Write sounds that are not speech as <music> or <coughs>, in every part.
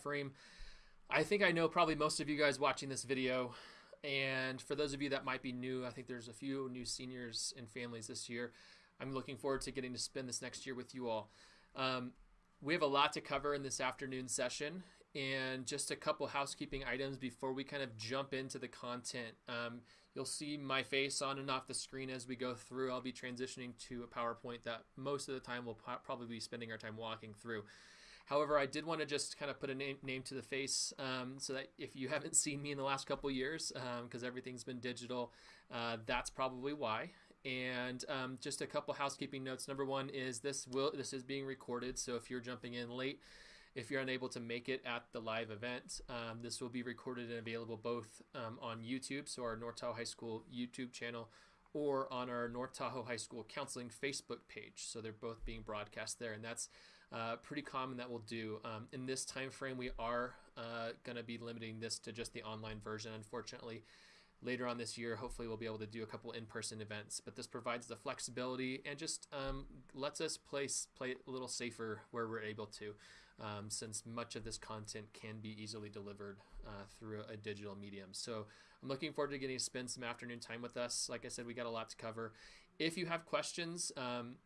frame. I think I know probably most of you guys watching this video. And for those of you that might be new, I think there's a few new seniors and families this year. I'm looking forward to getting to spend this next year with you all. Um, we have a lot to cover in this afternoon session and just a couple housekeeping items before we kind of jump into the content. Um, you'll see my face on and off the screen as we go through. I'll be transitioning to a PowerPoint that most of the time we'll probably be spending our time walking through. However, I did want to just kind of put a name, name to the face um, so that if you <laughs> haven't seen me in the last couple years, because um, everything's been digital, uh, that's probably why. And um, just a couple housekeeping notes. Number one is this will this is being recorded, so if you're jumping in late, if you're unable to make it at the live event, um, this will be recorded and available both um, on YouTube, so our North Tahoe High School YouTube channel, or on our North Tahoe High School Counseling Facebook page. So they're both being broadcast there, and that's uh, pretty common that we'll do. Um, in this time frame, we are uh, going to be limiting this to just the online version, unfortunately. Later on this year, hopefully, we'll be able to do a couple in-person events. But this provides the flexibility and just um, lets us play play a little safer where we're able to, um, since much of this content can be easily delivered uh, through a digital medium. So I'm looking forward to getting to spend some afternoon time with us. Like I said, we got a lot to cover. If you have questions, um,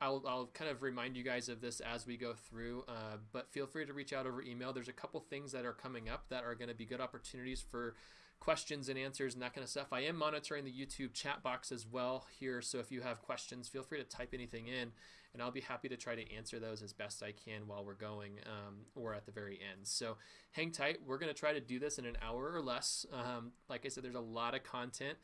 I'll, I'll kind of remind you guys of this as we go through, uh, but feel free to reach out over email. There's a couple things that are coming up that are going to be good opportunities for questions and answers and that kind of stuff. I am monitoring the YouTube chat box as well here, so if you have questions, feel free to type anything in, and I'll be happy to try to answer those as best I can while we're going um, or at the very end. So hang tight. We're going to try to do this in an hour or less. Um, like I said, there's a lot of content,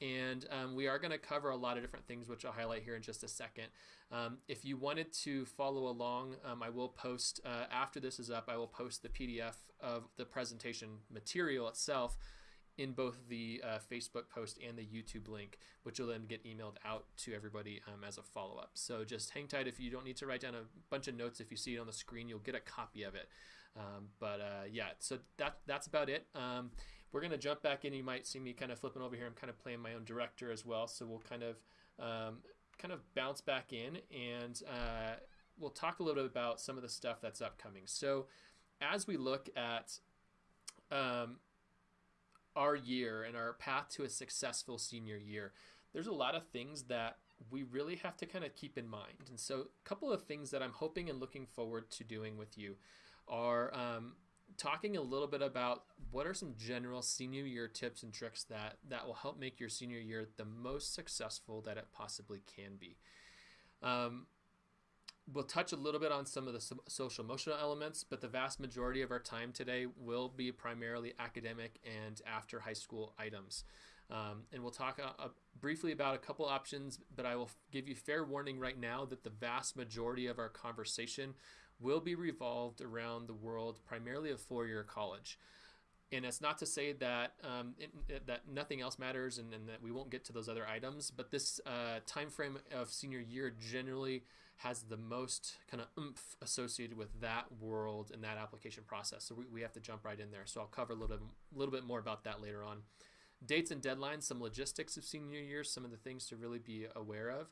and um, we are going to cover a lot of different things, which I'll highlight here in just a second. Um, if you wanted to follow along, um, I will post, uh, after this is up, I will post the PDF of the presentation material itself in both the uh, Facebook post and the YouTube link, which will then get emailed out to everybody um, as a follow up. So just hang tight if you don't need to write down a bunch of notes. If you see it on the screen, you'll get a copy of it. Um, but uh, yeah, so that that's about it. Um, we're gonna jump back in. You might see me kind of flipping over here. I'm kind of playing my own director as well. So we'll kind of um, kind of bounce back in and uh, we'll talk a little bit about some of the stuff that's upcoming. So, as we look at um, our year and our path to a successful senior year, there's a lot of things that we really have to kind of keep in mind. And so, a couple of things that I'm hoping and looking forward to doing with you are um, talking a little bit about what are some general senior year tips and tricks that that will help make your senior year the most successful that it possibly can be. Um, we'll touch a little bit on some of the social emotional elements, but the vast majority of our time today will be primarily academic and after high school items. Um, and we'll talk uh, uh, briefly about a couple options, but I will give you fair warning right now that the vast majority of our conversation will be revolved around the world primarily of four-year college. And it's not to say that um, it, that nothing else matters and, and, that we won't get to those other items, but this uh, time frame of senior year generally has the most kind of oomph associated with that world and that application process. So we, we have to jump right in there. So I'll cover a little bit, little bit more about that later on. Dates and deadlines, some logistics of senior year, some of the things to really be aware of.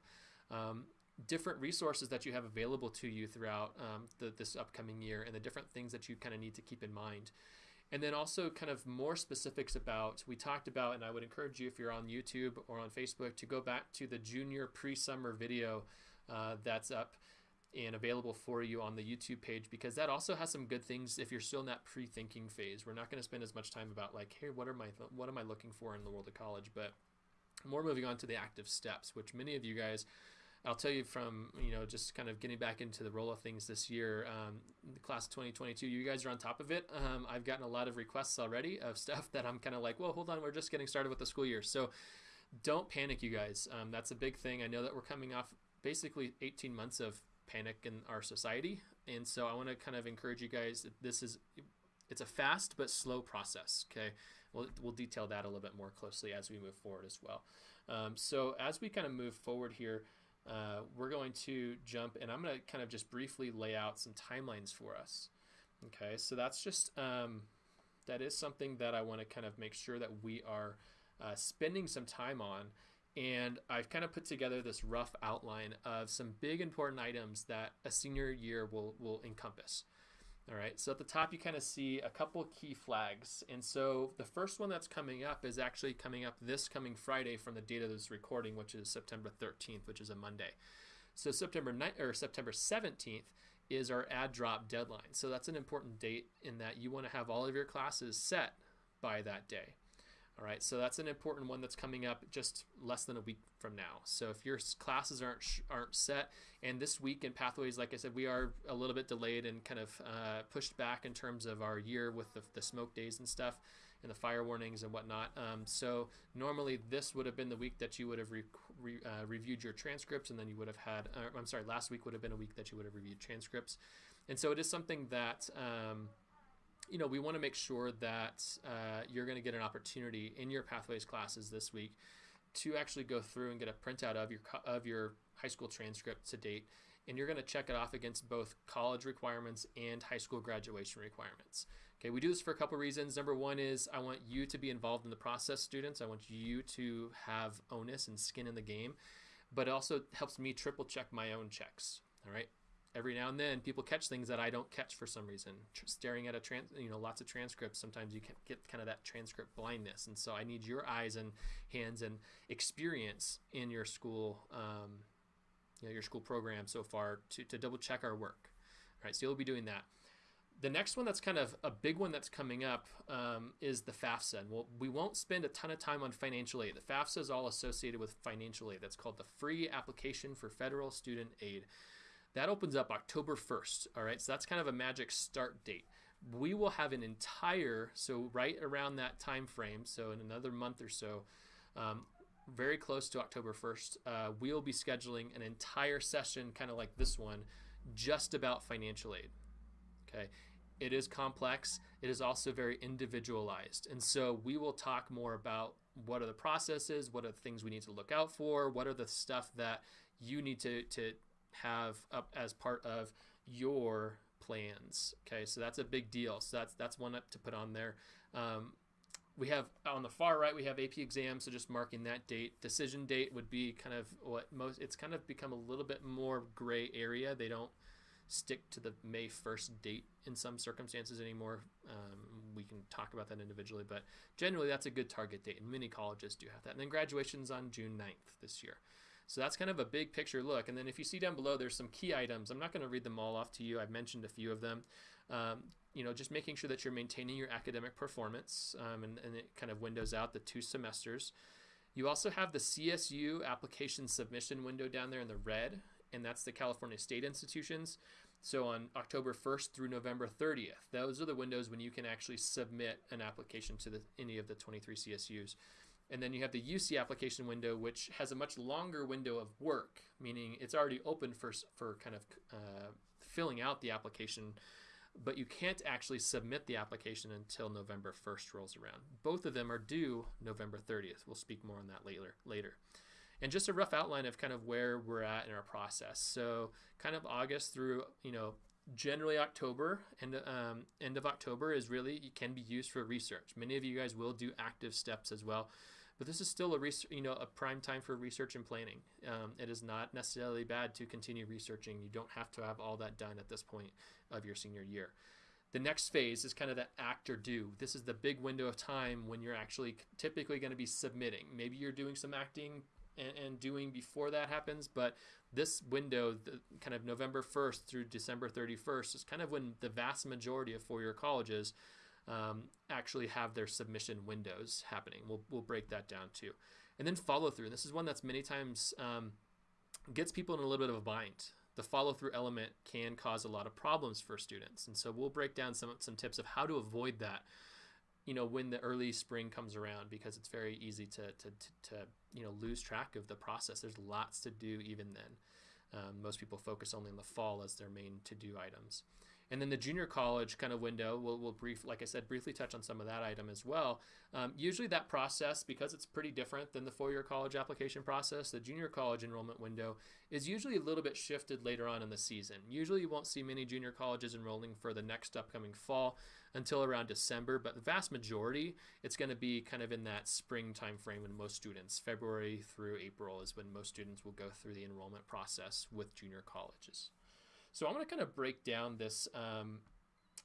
Um, different resources that you have available to you throughout um, the, this upcoming year and the different things that you kind of need to keep in mind. And then also kind of more specifics about, we talked about, and I would encourage you if you're on YouTube or on Facebook to go back to the junior pre-summer video uh, that's up and available for you on the YouTube page because that also has some good things if you're still in that pre-thinking phase. We're not going to spend as much time about like, hey, what are my what am I looking for in the world of college, but more moving on to the active steps, which many of you guys I'll tell you from you know just kind of getting back into the roll of things this year, um, class of 2022. You guys are on top of it. Um, I've gotten a lot of requests already of stuff <laughs> that I'm kind of like, well, hold on, we're just getting started with the school year, so don't panic, you guys. Um, that's a big thing. I know that we're coming off basically 18 months of panic in our society, and so I want to kind of encourage you guys. That this is it's a fast but slow process. Okay, we'll we'll detail that a little bit more closely as we move forward as well. Um, so as we kind of move forward here uh, we're going to jump and I'm going to kind of just briefly lay out some timelines for us. Okay, so that's just, um, that is something that I want to kind of make sure that we are uh, spending some time on. And I've kind of put together this rough outline of some big important items that a senior year will, will encompass. All right, so at the top you kind of see a couple key flags. And so the first one that's coming up is actually coming up this coming Friday from the date of this recording, which is September 13th, which is a Monday. So September 9th or September 17th is our add drop deadline. So that's an important date in that you want to have all of your classes set by that day. All right, so that's an important one that's coming up just less than a week from now. So if your classes aren't aren't set, and this week in Pathways, like I said, we are a little bit delayed and kind of uh, pushed back in terms of our year with the, the, smoke days and stuff, and the fire warnings and whatnot. Um, so normally this would have been the week that you would have re re uh, reviewed your transcripts, and then you would have had. Uh, I'm sorry, last week would have been a week that you would have reviewed transcripts, and so it is something that. Um, you know, we want to make sure that uh, you're going to get an opportunity in your pathways classes this week to actually go through and get a printout of your of your high school transcript to date, and you're going to check it off against both college requirements and high school graduation requirements. Okay, we do this for a couple reasons. Number one is I want you to be involved in the process, students. I want you to have onus and skin in the game, but it also helps me triple check my own checks. All right, every now and then people catch things that I don't catch for some reason. Staring at a trans, you know, lots of transcripts, sometimes you can get kind of that transcript blindness, and so I need your eyes and hands and experience in your school, um, you know, your school program so far to, to double check our work. All right, so you'll be doing that. The next one that's kind of a big one that's coming up um, is the FAFSA. And we'll, we won't spend a ton of time on financial aid. The FAFSA is all associated with financial aid. That's called the Free Application for Federal Student Aid. That opens up October 1st. All right, so that's kind of a magic start date. We will have an entire, so right around that time frame, so in another month or so, um, very close to October 1st, uh, we'll be scheduling an entire session, kind of like this one, just about financial aid. Okay, it is complex. It is also very individualized, and so we will talk more about what are the processes, what are the things we need to look out for, what are the stuff that you need to to have up as part of your plans. Okay, so that's a big deal. So that's that's one up to put on there. Um, we have on the far right we have AP exams, so just marking that date. Decision date would be kind of what most. It's kind of become a little bit more gray area. They don't stick to the May 1st date in some circumstances anymore. Um, we can talk about that individually, but generally that's a good target date, and many colleges do have that. And then graduation's on June 9th this year. So that's kind of a big picture look. And then if you see down below, there's some key items. I'm not going to read them all off to you. I've mentioned a few of them. Um, you know, just making sure that you're maintaining your academic performance um, and, and it kind of windows out the two semesters. You also have the CSU application submission window down there in the red, and that's the California State Institutions. So on October 1st through November 30th, those are the windows when you can actually submit an application to the, any of the 23 CSUs. And then you have the UC application window, which has a much longer window of work, meaning it's already open for, for kind of uh, filling out the application, but you can't actually submit the application until November 1st rolls around. Both of them are due November 30th. We'll speak more on that later. later. And just a rough outline of kind of where we're at in our process. So kind of August through, you know, generally October and um, end of October is really can be used for research. Many of you guys will do active steps as well. But this is still a you know a prime time for research and planning. Um, it is not necessarily bad to continue researching. You don't have to have all that done at this point of your senior year. The next phase is kind of that act or do. This is the big window of time when you're actually typically going to be submitting. Maybe you're doing some acting and, and doing before that happens, but this window, the, kind of November 1st through December 31st, is kind of when the vast majority of four-year colleges um, actually have their submission windows happening. We'll, we'll break that down too. And then follow through. This is one that's many times um, gets people in a little bit of a bind. The follow through element can cause a lot of problems for students. And so we'll break down some, some tips of how to avoid that you know when the early spring comes around because it's very easy to, to, to, to you know lose track of the process there's lots to do even then um, most people focus only on the fall as their main to do items and then the junior college kind of window, we'll, we'll brief, like I said, briefly touch on some of that item as well. Um, usually that process, because it's pretty different than the four-year college application process, the junior college enrollment window is usually a little bit shifted later on in the season. Usually you won't see many junior colleges enrolling for the next upcoming fall until around December, but the vast majority, it's going to be kind of in that spring time frame when most students, February through April is when most students will go through the enrollment process with junior colleges. So I'm going to kind of break down this um,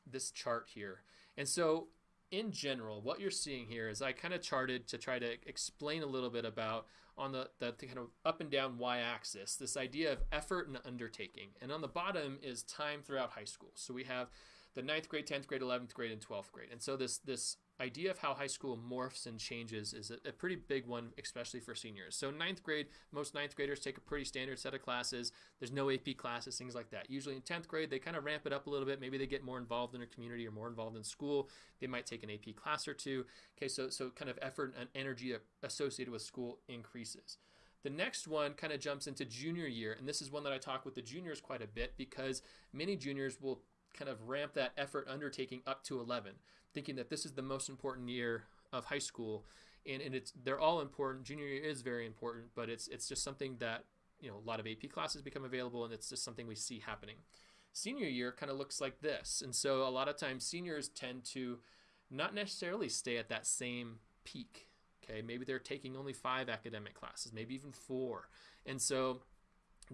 this chart here. And so in general, what you're seeing here is I kind of charted to try to explain a little bit about on the, the, the, kind of up and down y-axis this idea of effort and undertaking. And on the bottom is time throughout high school. So we have the ninth grade, 10th grade, 11th grade, and 12th grade. And so this this idea of how high school morphs and changes is a, a, pretty big one, especially for seniors. So ninth grade, most ninth graders take a pretty standard set of classes. There's no AP classes, things like that. Usually in 10th grade, they kind of ramp it up a little bit. Maybe they get more involved in their community or more involved in school. They might take an AP class or two. Okay, so so kind of effort and energy associated with school increases. The next one kind of jumps into junior year, and this is one that I talk with the juniors quite a bit because many juniors will kind of ramp that effort undertaking up to 11 thinking that this is the most important year of high school, and, and it's they're all important. Junior year is very important, but it's it's just something that you know a lot of AP classes become available, and it's just something we see happening. Senior year kind of looks like this, and so a lot of times seniors tend to not necessarily stay at that same peak. Okay, maybe they're taking only five academic classes, maybe even four, and so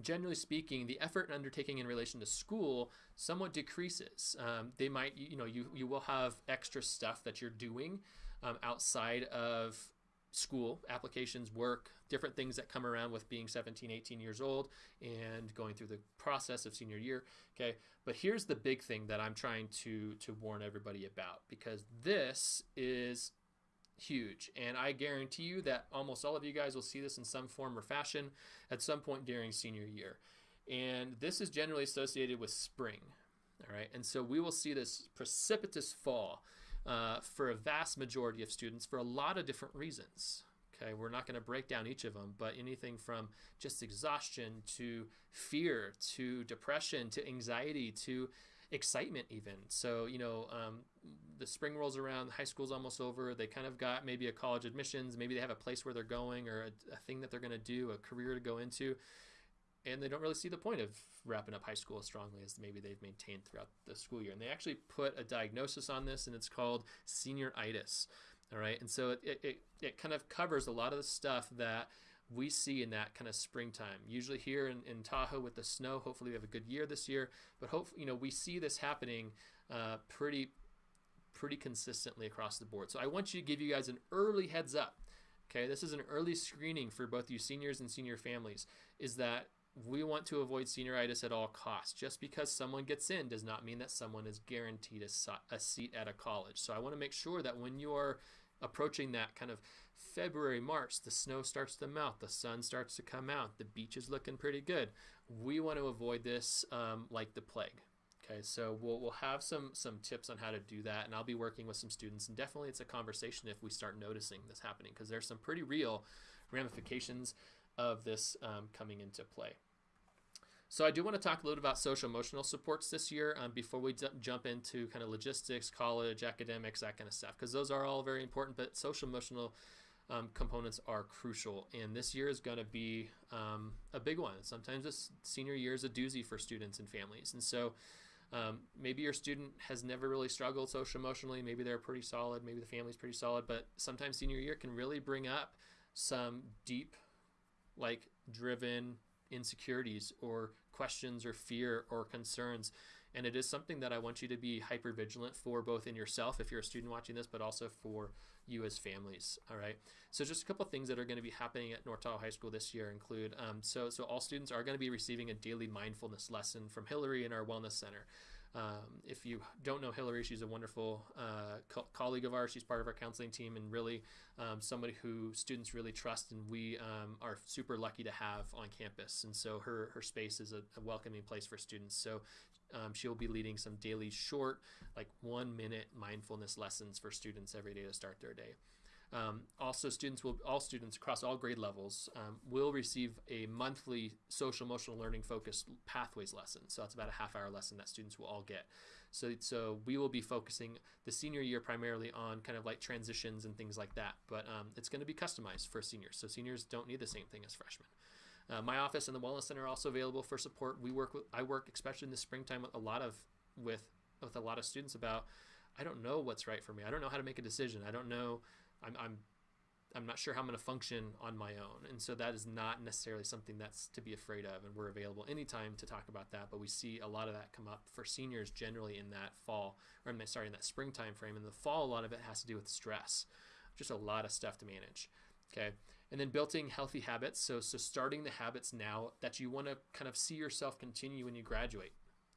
generally speaking, the effort and undertaking in relation to school somewhat decreases. Um, they might, you know, you, you will have extra stuff that you're doing um, outside of school, applications, work, different things that come around with being 17, 18 years old and going through the process of senior year. Okay. But here's the big thing that I'm trying to, to warn everybody about because this is huge. And I guarantee you that almost all of you guys will see this in some form or fashion at some point during senior year. And this is generally associated with spring. All right. And so we will see this precipitous fall uh, for a vast majority of students for a lot of different reasons. Okay, we're not going to break down each of them, but anything from just exhaustion to fear to depression to anxiety to excitement even. So you know um, the spring rolls around high school's almost over. They kind of got maybe a college admissions. Maybe they have a place where they're going or a, a thing that they're going to do a career to go into. And they don't really see the point of wrapping up high school as strongly as maybe they've maintained throughout the school year. And they actually put a diagnosis on this and it's called senioritis. All right? And so it, it, it kind of covers a lot of the stuff that we see in that kind of springtime. Usually here in, in Tahoe with the snow, hopefully we have a good year this year. But hopefully, you know, we see this happening uh, pretty, pretty consistently across the board. So I want you to give you guys an early heads up. Okay, this is an early screening for both you seniors and senior families. Is that we want to avoid senioritis at all costs. Just because someone gets in does not mean that someone is guaranteed a, a seat at a college. So I want to make sure that when you are approaching that kind of February, March, the snow starts to melt, the sun starts to come out, the beach is looking pretty good. We want to avoid this um, like the plague. Okay, so we'll, we'll have some some tips on how to do that, and I'll be working with some students. And definitely, it's a conversation if we start noticing this happening because there's some pretty real ramifications of this um, coming into play. So I do want to talk a little about social emotional supports this year um, before we jump into kind of logistics, college, academics, that kind of stuff, because those are all very important. But social emotional um, components are crucial. And this year is going to be um, a big one. Sometimes this senior year is a doozy for students and families. And so um, maybe your student has never really struggled social emotionally. Maybe they're pretty solid. Maybe the family's pretty solid. But sometimes senior year can really bring up some deep, like driven insecurities or questions or fear or concerns and it is something that I want you to be hyper vigilant for, both in yourself, if you're a student watching this, but also for you as families. All right. So just a couple things that are going to be happening at North Tahoe High School this year include um, so so all students are going to be receiving a daily mindfulness lesson from Hillary in our Wellness Center. Um, if you don't know Hillary, she's a wonderful uh, co- colleague of ours. She's part of our counseling team and really um, somebody who students really trust, and we um, are super lucky to have on campus. And so her her space is a, a welcoming place for students. So um, she'll be leading some daily short, like one minute mindfulness lessons for students every day to start their day. Um, also, students will all students across all grade levels um, will receive a monthly social emotional learning focused pathways lesson. So that's about a half hour lesson that students will all get. So so we will be focusing the senior year primarily on kind of like transitions and things like that. But um, it's going to be customized for seniors. So seniors don't need the same thing as freshmen. Uh, my office and the Wellness Center are also available for support. We work with I work especially in the springtime with a lot of with with a lot of students about I don't know what's right for me. I don't know how to make a decision. I don't know. I'm, I'm I'm not sure how I'm going to function on my own. And so that is not necessarily something that's to be afraid of. And we're available anytime to talk about that. But we see a lot of that come up for seniors generally in that fall, or I'm sorry, in that spring time frame. In the fall, a lot of it has to do with stress, just a lot of stuff to manage. Okay. And then building healthy habits. So, so starting the habits now that you want to kind of see yourself continue when you graduate.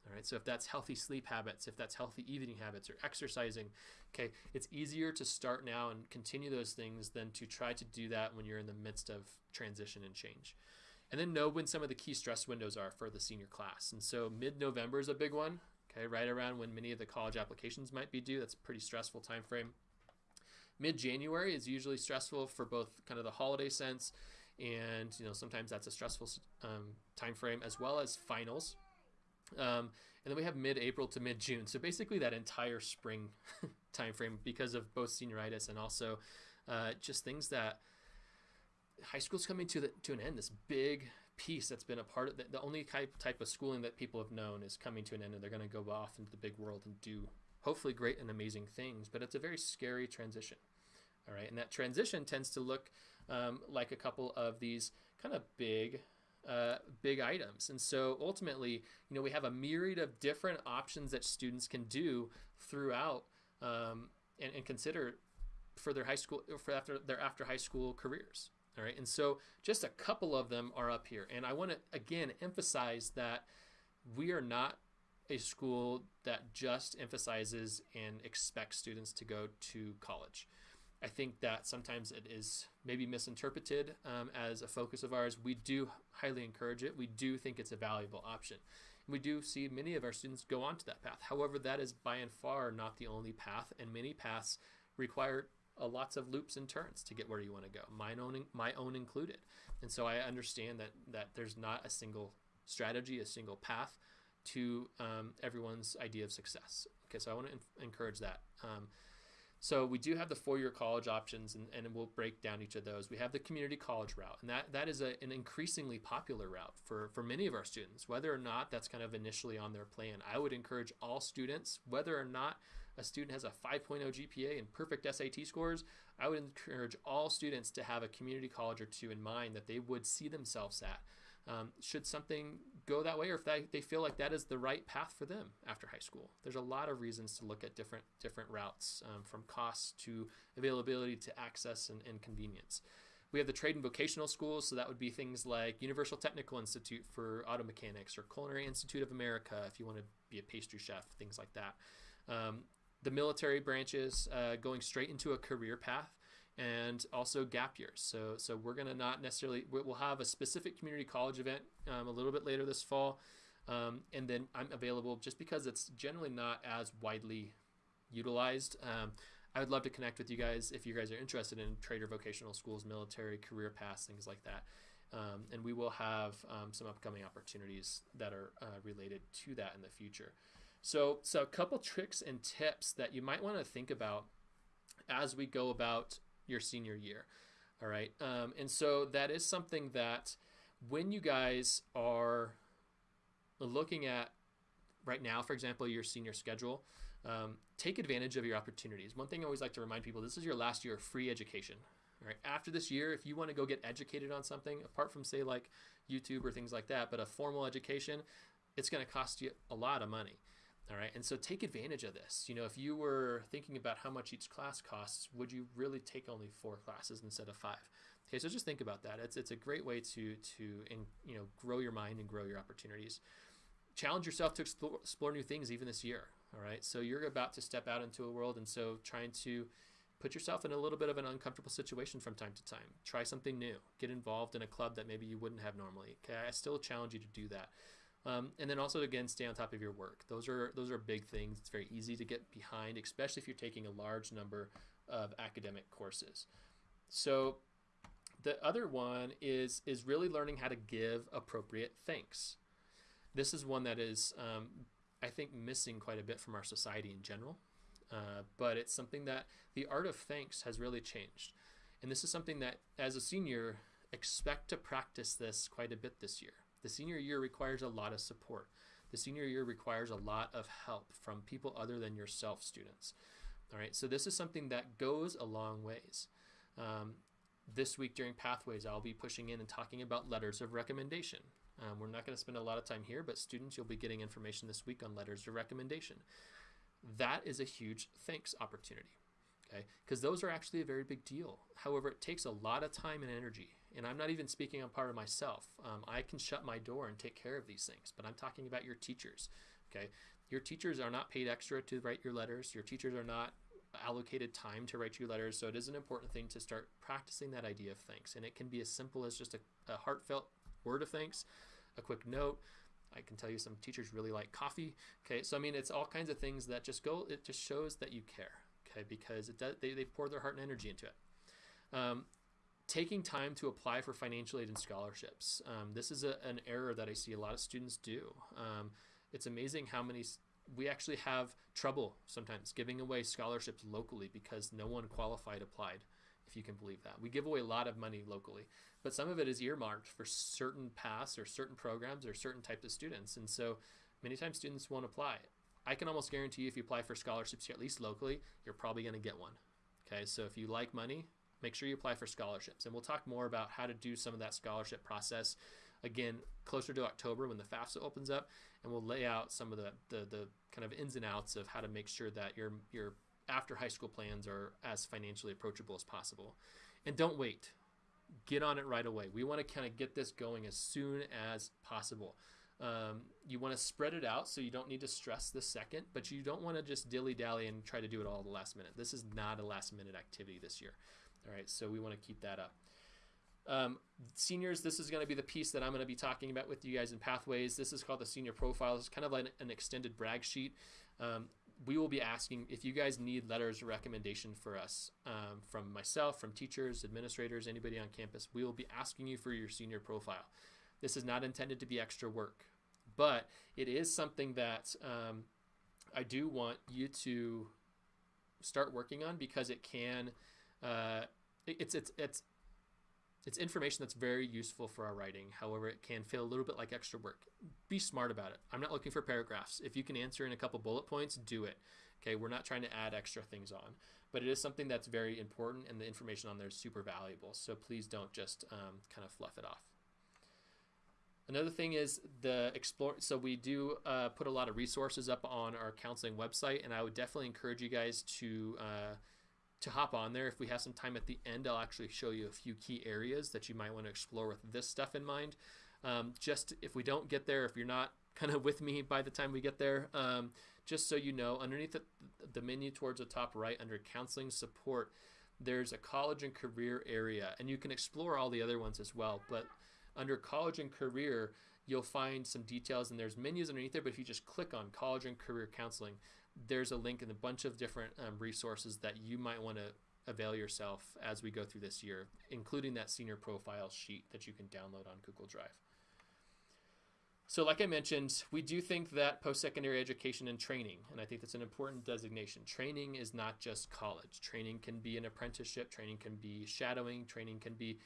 All right. So if that's healthy sleep habits, if that's healthy eating habits or exercising, okay, it's easier to start now and continue those things than to try to do that when you're in the midst of transition and change. And then know when some of the key stress windows are for the senior class. And so mid-November is a big one. Okay, right around when many of the college applications might be due. That's a pretty stressful time frame. Mid-January is usually stressful for both kind of the holiday sense and you know sometimes that's a stressful um, time frame as well as finals um, and then we have mid-April to mid-June. So basically that entire spring <laughs> time frame because of both senioritis and also uh, just things that high school's coming to the, to an end. This big piece that's been a part of the, the only type type of schooling that people have known is coming to an end, and they're going to go off into the big world and do hopefully great and amazing things. But it's a very scary transition. All right, and that transition tends to look um, like a couple of these kind of big uh, big items. And so ultimately, you know, we have a myriad of different options that students can do throughout um, and, and consider for their high school for after their after high school careers. All right, and so just a couple of them are up here, and I want to again emphasize that we are not a school that just emphasizes and expects students to go to college. I think that sometimes it is maybe misinterpreted um, as a focus of ours. We do highly encourage it. We do think it's a valuable option. We do see many of our students go onto that path. However, that is by and far not the only path, and many paths require uh, lots of loops and turns to get where you want to go. Mine own, my own included. And so I understand that that there's not a single strategy, a single path to um, everyone's idea of success. Okay, so I want to encourage that. Um, so we do have the four-year college options, and, and we'll break down each of those. We have the community college route, and that, that is a, an increasingly popular route for, for many of our students. Whether or not that's kind of initially on their plan, I would encourage all students, whether or not a student has a 5.0 GPA and perfect SAT scores, I would encourage all students to have a community college or two in mind that they would see themselves at. Um, should something go that way or if they, they feel like that is the right path for them after high school. There's a lot of reasons to look at different different routes um, from cost to availability to access and, and convenience. We have the trade and vocational schools, so that would be things like Universal Technical Institute for auto mechanics or Culinary Institute of America if you want to be a pastry chef, things like that. Um, the military branches uh, going straight into a career path and also gap years. So, so we're going to not necessarily, we'll have a specific community college event um, a little bit later this fall. Um, and then I'm available just because it's generally not as widely utilized. Um, I would love to connect with you guys if you guys are interested in trader vocational schools, military, career paths, things like that. Um, and we will have um, some upcoming opportunities that are uh, related to that in the future. So, so a couple tricks and tips that you might want to think about as we go about your senior year. All right. Um, and so that is something that when you guys are looking at right now, for example, your senior schedule, um, take advantage of your opportunities. One thing I always like to remind people this is your last year of free education. All right. After this year, if you want to go get educated on something, apart from, say, like YouTube or things like that, but a formal education, it's going to cost you a lot of money. All right, and so take advantage of this. You know, if you were thinking about how much each class costs, would you really take only four classes instead of five? Okay, so just think about that. It's it's a great way to to in, you know grow your mind and grow your opportunities. Challenge yourself to explore, explore new things even this year. All right, so you're about to step out into a world, and so trying to put yourself in a little bit of an uncomfortable situation from time to time. Try something new. Get involved in a club that maybe you wouldn't have normally. Okay, I still challenge you to do that. Um, and then also again, stay on top of your work. Those are those are big things. It's very easy to get behind, especially if you're taking a large number of academic courses. So the other one is is really learning how to give appropriate thanks. This is one that is um, I think missing quite a bit from our society in general, uh, but it's something that the art of thanks has really changed, and this is something that as a senior expect to practice this quite a bit this year. The senior year requires a lot of support. The senior year requires a lot of help from people other than yourself, students. All right, so this is something that goes a long ways. Um, this week during Pathways, I'll be pushing in and talking about letters of recommendation. Um, we're not going to spend a lot of time here, but students, you'll be getting information this week on letters of recommendation. That is a huge thanks opportunity, okay? Because those are actually a very big deal. However, it takes a lot of time and energy. And I'm not even speaking on part of myself. Um, I can shut my door and take care of these things, but I'm talking about your teachers, okay? Your teachers are not paid extra to write your letters. Your teachers are not allocated time to write your letters. So it is an important thing to start practicing that idea of thanks. And it can be as simple as just a, a heartfelt word of thanks, a quick note. I can tell you some teachers really like coffee. Okay, so I mean, it's all kinds of things that just go, it just shows that you care. Okay, because it does, they, they pour their heart and energy into it. Um, taking time to apply for financial aid and scholarships. Um, this is a, an error that I see a lot of students do. Um, it's amazing how many we actually have trouble sometimes giving away scholarships locally because no one qualified applied if you can believe that we give away a lot of money locally but some of it is earmarked for certain paths or certain programs or certain types of students and so many times students won't apply i can almost guarantee you if you apply for scholarships at least locally you're probably going to get one okay so if you like money make sure you apply for scholarships and we'll talk more about how to do some of that scholarship process again closer to october when the fafsa opens up and we'll lay out some of the, the, the kind of ins and outs of how to make sure that your, your after high school plans are as financially approachable as possible. And don't wait. Get on it right away. We want to kind of get this going as soon as possible. Um, you want to spread it out so you don't need to stress the second, but you don't want to just dilly dally and try to do it all the last minute. This is not a last minute activity this year. All right, so we want to keep that up. Um, seniors, this is going to be the piece that I'm going to be talking about with you guys in Pathways. This is called the senior profile. It's kind of like an extended brag sheet. Um, we will be asking if you guys need letters of recommendation for us um, from myself, from teachers, administrators, anybody on campus. We will be asking you for your senior profile. This is not intended to be extra work, but it is something that um, I do want you to start working on because it can. Uh, it's it's it's it's information that's very useful for our writing. However, it can feel a little bit like extra work. Be smart about it. I'm not looking for paragraphs. If you can answer in a couple bullet points, do it. Okay, we're not trying to add extra things on, but it is something that's very important, and the information on there is super valuable. So please don't just um, kind of fluff it off. Another thing is the explore. So we do uh, put a lot of resources up on our counseling website, and I would definitely encourage you guys to. Uh, to hop on there. If we have some time at the end, I'll actually show you a few key areas that you might want to explore with this stuff in mind. Um, just if we don't get there, if you're not <laughs> kind of with me by the time we get there, um, just so you know, underneath the, the menu towards the top right under counseling support, there's a college and career area, and you can explore all the other ones as well. But under college and career, you'll find some details, and there's menus underneath there. But if you just click on college and career counseling, there's a link and a bunch of different um, resources that you might want to avail yourself as we go through this year, including that senior profile sheet that you can download on Google Drive. So, like I mentioned, we do think that post secondary education and training, and I think that's an important designation. Training is not just college. Training can be an apprenticeship, training can be shadowing, training can be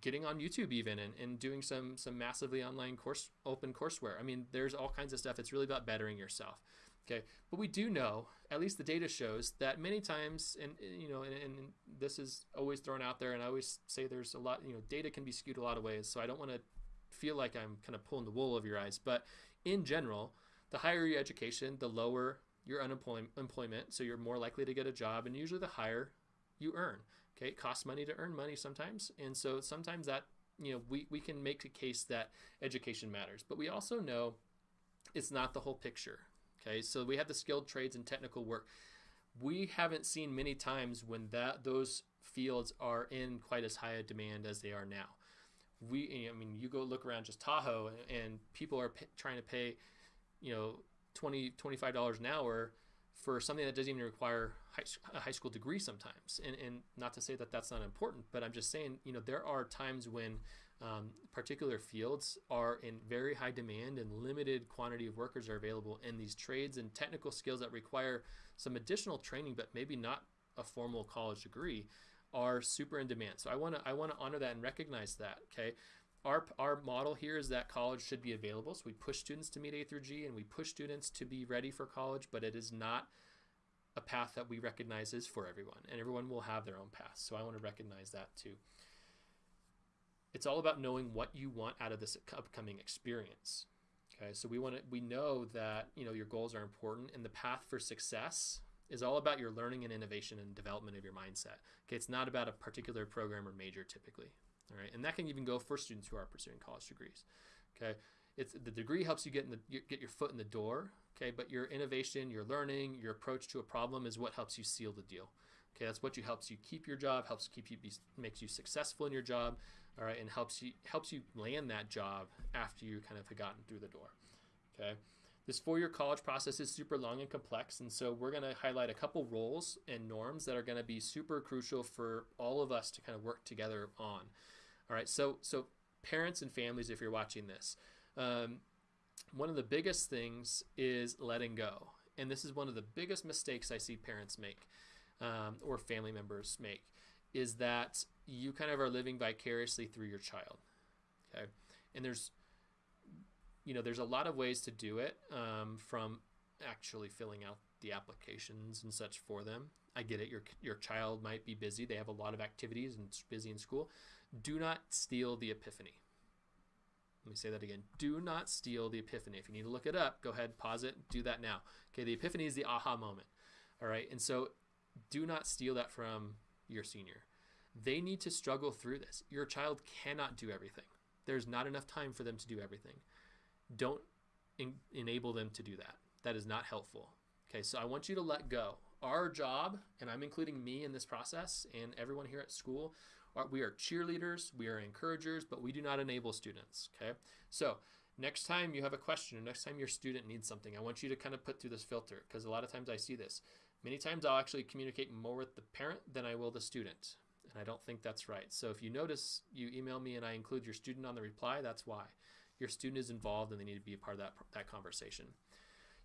getting on YouTube even and, and doing some some massively online course open courseware. I mean, there's all kinds of stuff. It's really about bettering yourself. Okay, but we do know, at least the data shows, that many times, and you know, and, and, this is always thrown out there, and I always say there's a lot, you know, data can be skewed a lot of ways. So I don't want to feel like I'm kind of pulling the wool over your eyes, but in general, the higher your education, the lower your unemployment, so you're more likely to get a job, and usually the higher you earn. Okay, it costs money to earn money sometimes, and so sometimes that you know we, we can make a case that education matters, but we also know it's not the whole picture Okay, so we have the skilled trades and technical work. We haven't seen many times when that those fields are in quite as high a demand as they are now. We, I mean, you go look around just Tahoe, and people are trying to pay, you know, 20 $25 an hour for something that doesn't even require high, a high school degree sometimes. And, and not to say that that's not important, but I'm just saying, you know, there are times when um, particular fields are in very high demand and limited quantity of workers are available in these trades and technical skills that require some additional training but maybe not a formal college degree are super in demand so i want to i want to honor that and recognize that okay our, our model here is that college should be available so we push students to meet a through g and we push students to be ready for college but it is not a path that we recognize is for everyone, and everyone will have their own path. So I want to recognize that too. It's all about knowing what you want out of this upcoming experience. Okay, so we want to we know that you know your goals are important, and the path for success is all about your learning and innovation and development of your mindset. Okay, it's not about a particular program or major typically. All right, and that can even go for students who are pursuing college degrees. Okay, it's the degree helps you get in the get your foot in the door. Okay, but your innovation, your learning, your approach to a problem is what helps you seal the deal. Okay, that's what you helps you keep your job, helps keep you be, makes you successful in your job, all right, and helps you helps you land that job after you kind of have gotten through the door. Okay. This four-year college process is super long and complex, and so we're going to highlight a couple roles and norms that are going to be super crucial for all of us to kind of work together on. All right, so so parents and families, if you're watching this, um, one of the biggest things is letting go, and this is one of the biggest mistakes I see parents make um, or family members make, is that you kind of are living vicariously through your child. Okay, and there's you know, there's a lot of ways to do it um, from actually filling out the applications and such for them. I get it. Your your child might be busy. They have a lot of activities and it's busy in school. Do not steal the epiphany. Let me say that again. Do not steal the epiphany. If you need to look it up, go ahead, pause it, do that now. Okay, the epiphany is the aha moment. All right, and so do not steal that from your senior. They need to struggle through this. Your child cannot do everything. There's not enough time for them to do everything don't en- enable them to do that. That is not helpful. Okay, so I want you to let go. Our job, and I'm including me in this process and everyone here at school, are, we are cheerleaders, we are encouragers, but we do not enable students. Okay, so next time you have a question next time your student needs something, I want you to kind of put through this filter because a lot of times I see this. Many times I'll actually communicate more with the parent than I will the student. And I don't think that's right. So if you notice you email me and I include your student on the reply, that's why your student is involved and they need to be a part of that, that conversation.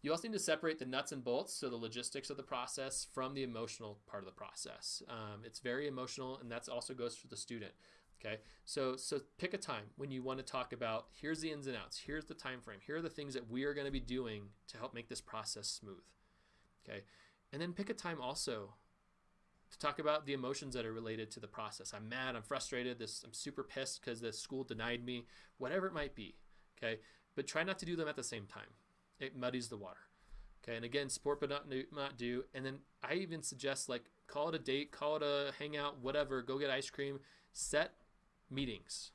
You also need to separate the nuts and bolts, so the logistics of the process, from the emotional part of the process. Um, it's very emotional, and that also goes for the student. Okay, so so pick a time when you want to talk about here's the ins and outs, here's the time frame, here are the things that we are going to be doing to help make this process smooth. Okay, and then pick a time also to talk about the emotions that are related to the process. I'm mad, I'm frustrated, this I'm super pissed because the school denied me, whatever it might be. Okay, but try not to do them at the same time. It muddies the water. Okay, and again, support but not not do. And then I even suggest like call it a date, call it a hangout, whatever. Go get ice cream. Set meetings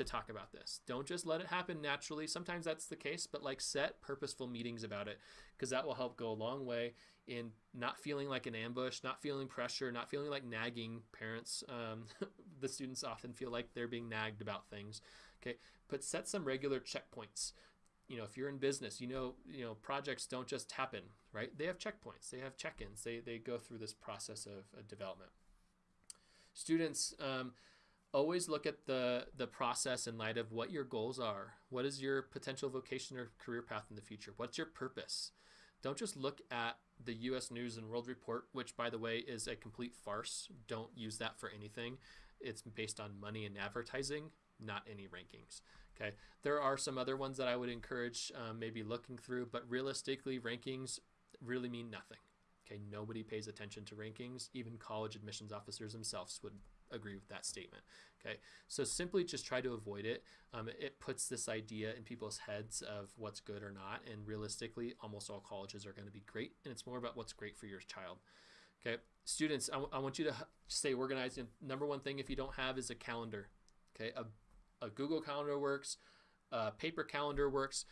to talk about this. Don't just let it happen naturally. Sometimes that's the case, but like set purposeful meetings about it because that will help go a long way in not feeling like an ambush, not feeling pressure, not feeling like nagging parents. Um, <laughs> the students often feel like they're being nagged about things. Okay, but set some regular checkpoints. You know, if you're in business, you know, you know, projects don't just happen, right? They have checkpoints, they have check-ins, they they go through this process of, of development. Students. Um, always look at the the process in light of what your goals are. What is your potential vocation or career path in the future? What's your purpose? Don't just look at the US News and World Report, which by the way is a complete farce. Don't use that for anything. It's based on money and advertising, not any rankings. Okay. There are some other ones that I would encourage um, maybe looking through, but realistically, rankings really mean nothing. Okay. Nobody pays attention to rankings. Even college admissions officers themselves would agree with that statement. Okay, so simply just try to avoid it. Um, it puts this idea in people's heads of what's good or not, and realistically, almost all colleges are going to be great, and it's more about what's great for your child. Okay, students, I, I want you to stay organized. And number one thing, if you don't have, is a calendar. Okay, a, a Google Calendar works, a paper calendar works.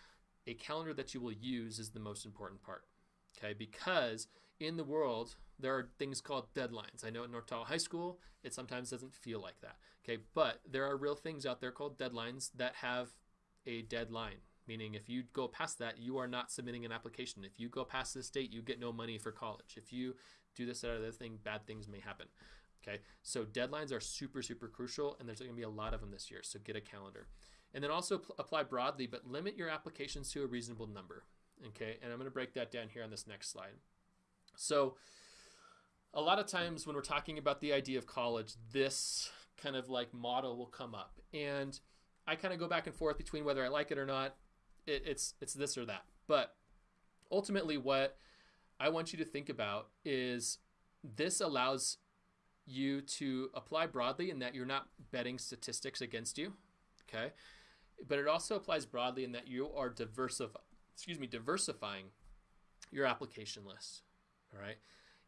A calendar that you will use is the most important part. Okay, because in the world, there are things called deadlines. I know at North Tahoe High School, it sometimes doesn't feel like that. Okay, but there are real things out there called deadlines that have a deadline. Meaning, if you go past that, you are not submitting an application. If you go past this date, you get no money for college. If you do this or other thing, bad things may happen. Okay, so deadlines are super, super crucial, and there's going to be a lot of them this year. So get a calendar. And then also apply broadly, but limit your applications to a reasonable number. Okay, and I'm going to break that down here on this next slide. So, a lot of times when we're talking about the idea of college, this kind of like model will come up, and I kind of go back and forth between whether I like it or not. It, it's it's this or that, but ultimately, what I want you to think about is this allows you to apply broadly in that you're not betting statistics against you, okay? But it also applies broadly in that you are diversifying, excuse me, diversifying your application list, all right?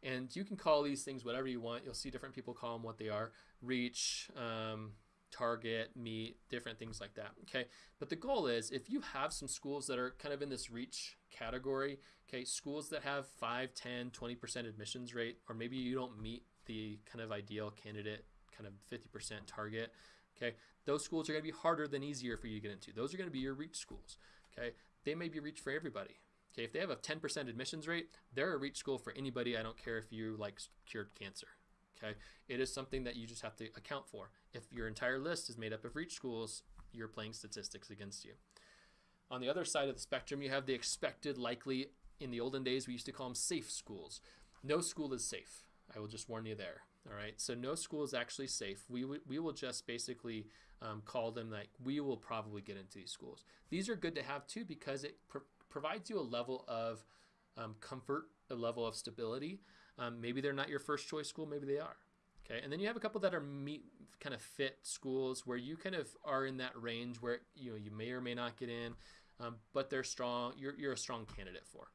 And you can call these things whatever you want. You'll see different people call them what they are: reach, um, target, meet, different things like that. Okay, but the goal is if you have some schools that are kind of in this reach category, okay, schools that have 5, 10, 20% admissions rate, or maybe you don't meet the kind of ideal candidate, kind of 50% target, okay, those schools are going to be harder than easier for you to get into. Those are going to be your reach schools, okay? They may be reach for everybody. Okay, if they have a 10% admissions rate, they're a reach school for anybody. I don't care if you like cured cancer. Okay, it is something that you just have to account for. If your entire list is made up of reach schools, you're playing statistics against you. On the other side of the spectrum, you have the expected, likely. In the olden days, we used to call them safe schools. No school is safe. I will just warn you there. All right. So no school is actually safe. We, we will just basically um, call them like we will probably get into these schools. These are good to have too because it provides you a level of um, comfort, a level of stability. Um, maybe they're not your first choice school, maybe they are. Okay, and then you have a couple that are meet kind of fit schools where you kind of are in that range where you know you may or may not get in, um, but they're strong. You're you're a strong candidate for.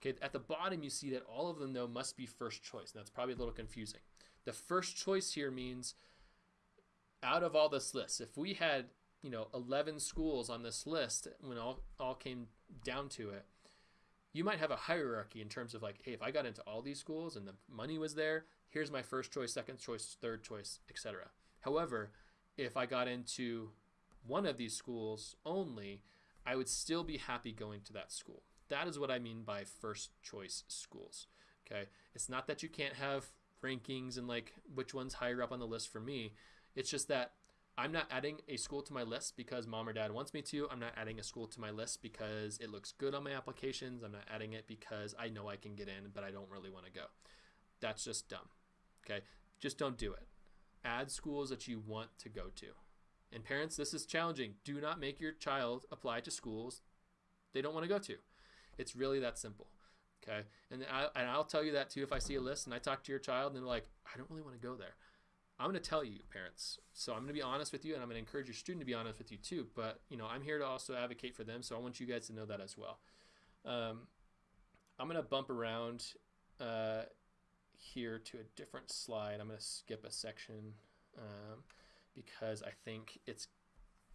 Okay, at the bottom you see that all of them though must be first choice. And that's probably a little confusing. The first choice here means out of all this list, if we had you know 11 schools on this list when all all came down to it, you might have a hierarchy in terms of like, hey, if I got into all these schools and the money was there, here's my first choice, second choice, third choice, etc. However, if I got into one of these schools only, I would still be happy going to that school. That is what I mean by first choice schools. Okay. It's not that you can't have rankings and like which one's higher up on the list for me. It's just that I'm not adding a school to my list because mom or dad wants me to. I'm not adding a school to my list because it looks good on my applications. I'm not adding it because I know I can get in, but I don't really want to go. That's just dumb. Okay? Just don't do it. Add schools that you want to go to. And parents, this is challenging. Do not make your child apply to schools they don't want to go to. It's really that simple. Okay? And, I, and I'll tell you that too if I see a list and I talk to your child and they're like, I don't really want to go there. I'm going to tell you, parents. So I'm going to be honest with you, and I'm going to encourage your student to be honest with you too. But you know, I'm here to also advocate for them, so I want you guys to know that as well. Um, I'm going to bump around uh, here to a different slide. I'm going to skip a section um, because I think it's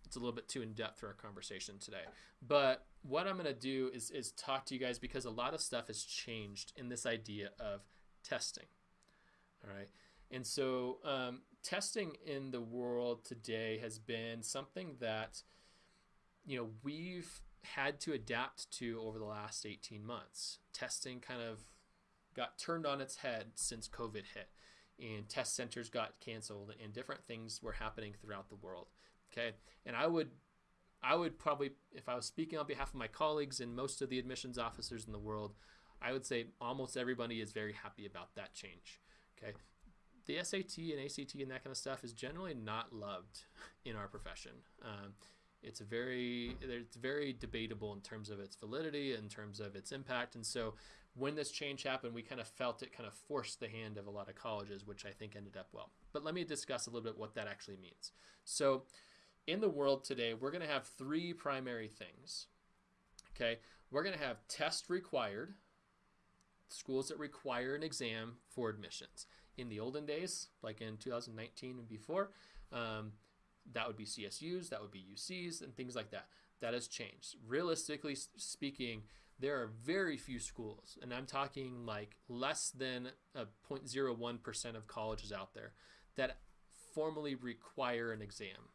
it's a little bit too in depth for our conversation today. But what I'm going to do is is talk to you guys because a lot of stuff has changed in this idea of testing. All right. And so, um, testing in the world today has been something that, you know, we've had to adapt to over the last 18 months. Testing kind of got turned on its head since COVID hit, and test centers got canceled, and different things were happening throughout the world. Okay, and I would I would probably, if I was speaking on behalf of my colleagues and most of the admissions officers in the world, I would say almost everybody is very happy about that change. Okay, the SAT and ACT and that kind of stuff is generally not loved in our profession. Um, it's very it's very debatable in terms of its validity, in terms of its impact, and so when this change happened, we kind of felt it kind of forced the hand of a lot of colleges, which I think ended up well. But let me discuss a little bit what that actually means. So, in the world today, we're going to have three primary things. Okay, we're going to have test required schools that require an exam for admissions in the olden days, like in 2019 and before, um, that would be CSUs, that would be UCs, and things like that. That has changed. Realistically speaking, there are very few schools, and I'm talking like less than a 0.01% of colleges out there that formally require an exam.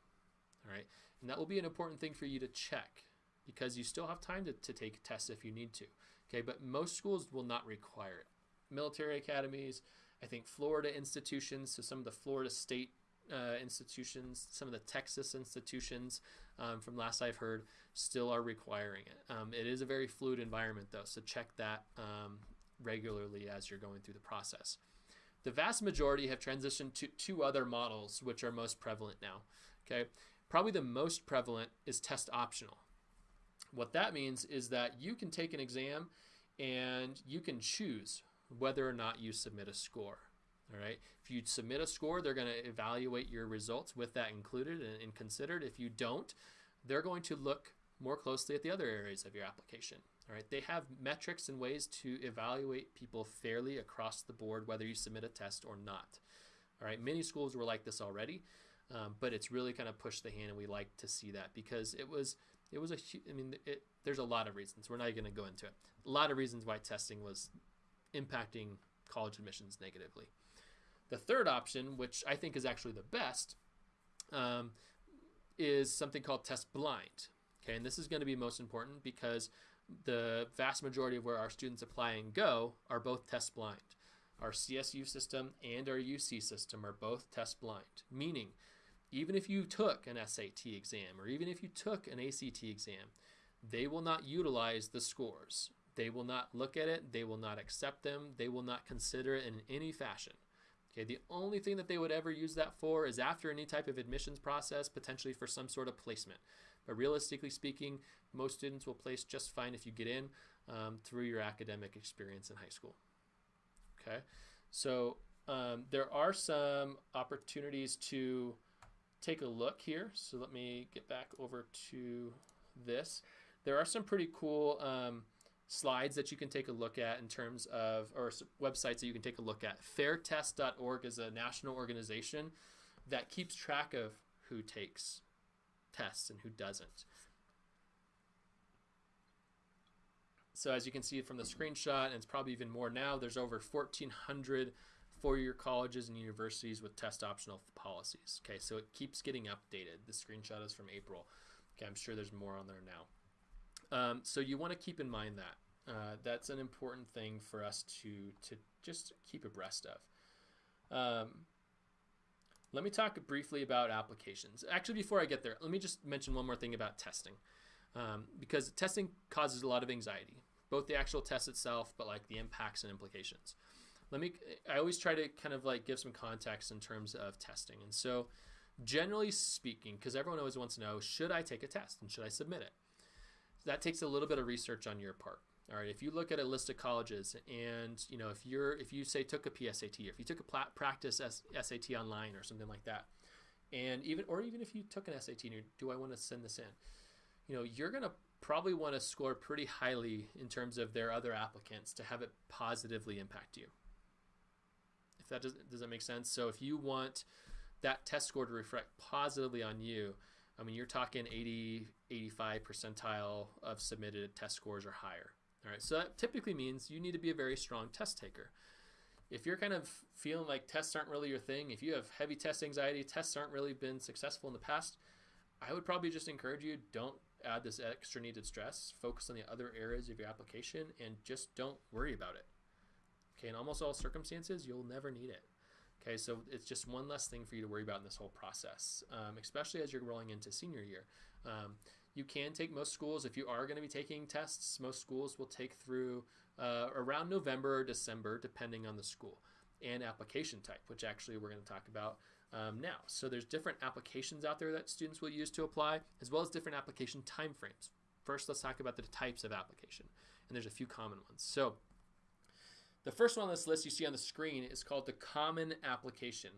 All right. And that will be an important thing for you to check because you still have time to, to take tests if you need to. Okay. But most schools will not require it. Military academies, I think Florida institutions, so some of the Florida state uh, institutions, some of the Texas institutions, um, from last I've heard, still are requiring it. Um, it is a very fluid environment, though, so check that um, regularly as you're going through the process. The vast majority have transitioned to two other models, which are most prevalent now. Okay, probably the most prevalent is test optional. What that means is that you can take an exam and you can choose whether or not you submit a score. All right. If you submit a score, they're going to evaluate your results with that included and, and considered. If you don't, they're going to look more closely at the other areas of your application. All right, they have metrics and ways to evaluate people fairly across the board, whether you submit a test or not. All right, many schools were like this already, um, but it's really kind of pushed the hand, and we like to see that because it was it was a I mean it, there's a lot of reasons. We're not going to go into it. A lot of reasons why testing was impacting college admissions negatively. The third option, which I think is actually the best, um, is something called test blind. Okay, and this is going to be most important because the vast majority of where our students apply and go are both test blind. Our CSU system and our UC system are both test blind, meaning even if you took an SAT exam or even if you took an ACT exam, they will not utilize the scores. They will not look at it, they will not accept them, they will not consider it in any fashion. Okay, the only thing that they would ever use that for is after any type of admissions process, potentially for some sort of placement. But realistically speaking, most students will place just fine if you get in um, through your academic experience in high school. Okay, so um, there are some opportunities to take a look here. So let me get back over to this. There are some pretty cool um, slides that you can take a look at in terms of, or websites that you can take a look at. Fairtest.org is a national organization that keeps track of who takes tests and who doesn't. So as you can see from the screenshot, and it's probably even more now, there's over 1,400 four-year colleges and universities with test optional policies. Okay, so it keeps getting updated. The screenshot is from April. Okay, I'm sure there's more on there now. Um, so you want to keep in mind that. Uh, that's an important thing for us to, to just keep abreast of. Um, let me talk briefly about applications. Actually, before I get there, let me just mention one more thing about testing. Um, because testing causes a lot of anxiety, both the actual test itself, but like the impacts and implications. Let me, I always try to kind of like give some context in terms of testing. And so, generally speaking, because everyone always wants to know, should I take a test and should I submit it? That takes a little bit of research on your part. All right, if you look at a list of colleges and you know if you're if you say took a PSAT or if you took a practice SAT online or something like that, and even or even if you took an SAT and do I want to send this in, you know you're gonna probably want to score pretty highly in terms of their other applicants to have it positively impact you. If that does does that make sense? So if you want that test score to reflect positively on you, I mean you're talking 80 85 percentile of submitted test scores or higher. All right, so that typically means you need to be a very strong test taker. If you're kind of feeling like tests aren't really your thing, if you have heavy test anxiety, tests aren't really been successful in the past, I would probably just encourage you don't add this extra needed stress. Focus on the other areas of your application and just don't worry about it. Okay, in almost all circumstances, you'll never need it. Okay, so it's just one less thing for you to worry about in this whole process, um, especially as you're rolling into senior year. Um, you can take most schools. If you are going to be taking tests most schools will take through uh, around november or december depending on the school and application type which actually we're going to talk about um, now. So there's different applications out there that students will use to apply as well as different application timeframes. First let's talk about the types of application and there's a few common ones. So the first one on this list you see on the screen is called the common application.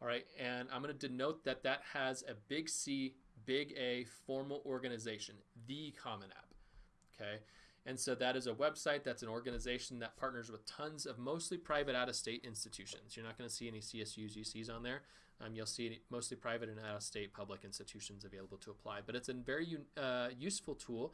All right and i'm going to denote that that has a big c big A formal organization, the Common App. Okay. And so that is a website that's an organization that partners with tons of mostly private out of state institutions. You're not going to see any CSUs, UCs on there. Um, you'll see mostly private and out of state public institutions available to apply. But it's a very uh, useful tool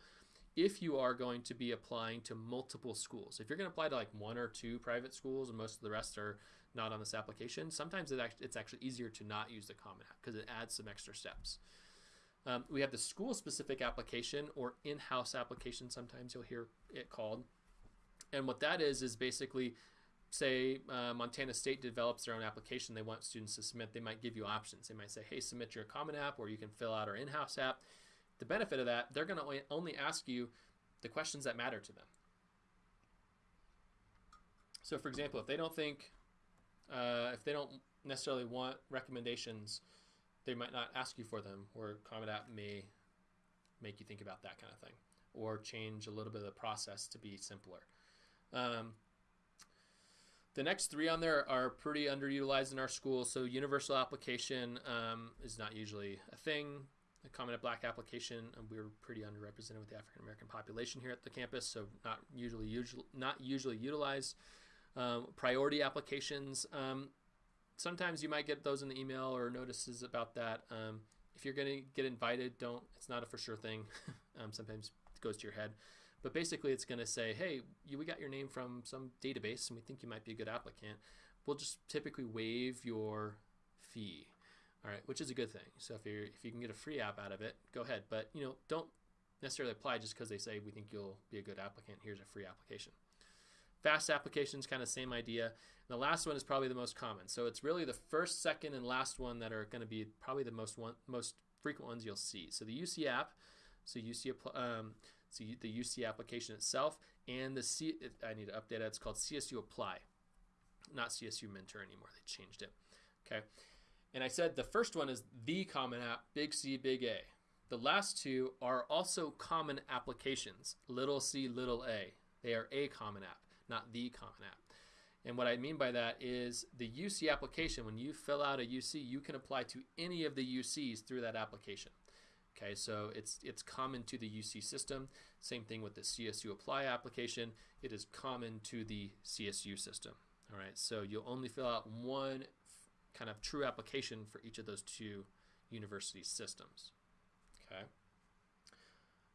if you are going to be applying to multiple schools. If you're going to apply to like one or two private schools and most of the rest are not on this application, sometimes it's actually easier to not use the Common App because it adds some extra steps. Um, we have the school specific application or in house application, sometimes you'll hear it called. And what that is, is basically say uh, Montana State develops their own application they want students to submit, they might give you options. They might say, hey, submit your common app or you can fill out our in house app. The benefit of that, they're going to only ask you the questions that matter to them. So, for example, if they don't think, uh, if they don't necessarily want recommendations they might not ask you for them, where Common App may make you think about that kind of thing or change a little bit of the process to be simpler. Um, the next three on there are pretty underutilized in our school. So universal application um, is not usually a thing. The Common App Black application, um, we're pretty underrepresented with the African American population here at the campus, so not usually, usually not usually utilized. Um, priority applications, um, sometimes you might get those in the email or notices about that. Um, if you're going to get invited, don't. It's not a for sure thing. <laughs> um, sometimes it goes to your head. But basically, it's going to say, hey, you, we got your name from some database and we think you might be a good applicant. We'll just typically waive your fee. All right, which is a good thing. So if you if you can get a free app out of it, go ahead. But you know, don't necessarily apply just because they say we think you'll be a good applicant. Here's a free application. Fast applications, kind of same idea. And the last one is probably the most common. So it's really the first, second, and last one that are going to be probably the most one, most frequent ones you'll see. So the UC app, so UC um, so the UC application itself, and the C. I need to update it. It's called CSU Apply, not CSU Mentor anymore. They changed it. Okay, and I said the first one is the Common App, big C, big A. The last two are also common applications, little c, little a. They are a common app not the Common App. And what I mean by that is the UC application, when you fill out a UC, you can apply to any of the UCs through that application. Okay, so it's it's common to the UC system. Same thing with the CSU apply application. It is common to the CSU system. All right, so you'll only fill out one kind of true application for each of those two university systems. Okay.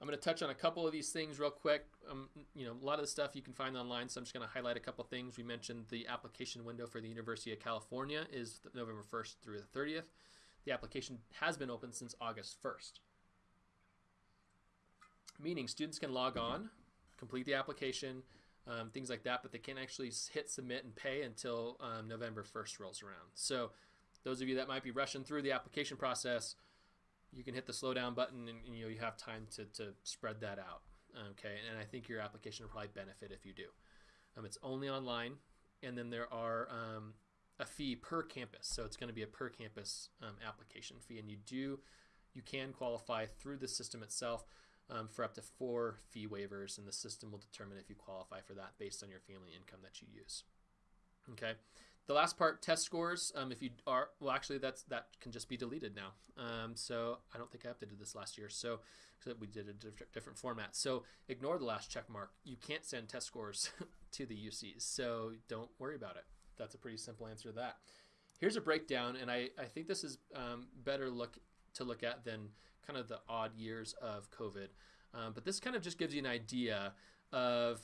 I'm going to touch on a couple of these things real quick. Um, you know, a lot of the stuff you can find online, so I'm just going to highlight a couple things. We mentioned the application window for the University of California is November 1st through the 30th. The application has been open since August 1st. Meaning students can log on, complete the application, um, things like that, but they can't actually hit submit and pay until um, November 1st rolls around. So those of you that might be rushing through the application process, you can hit the slow down button and, and you know you have time to, to spread that out okay? And i think your application will probably benefit if you do. Um, it's only online and then there are um, a fee per campus. So it's going to be a per campus um, application fee and you do you can qualify through the system itself um, for up to four fee waivers and the system will determine if you qualify for that based on your family income that you use okay the last part, test scores. Um, if you are well, actually, that's that can just be deleted now. Um, so I don't think I updated this last year. So we did a diff different format. So ignore the last check mark. You can't send test scores <laughs> to the UCs. So don't worry about it. That's a pretty simple answer to that. Here's a breakdown, and I, I think this is um, better look to look at than kind of the odd years of COVID. Um, but this kind of just gives you an idea of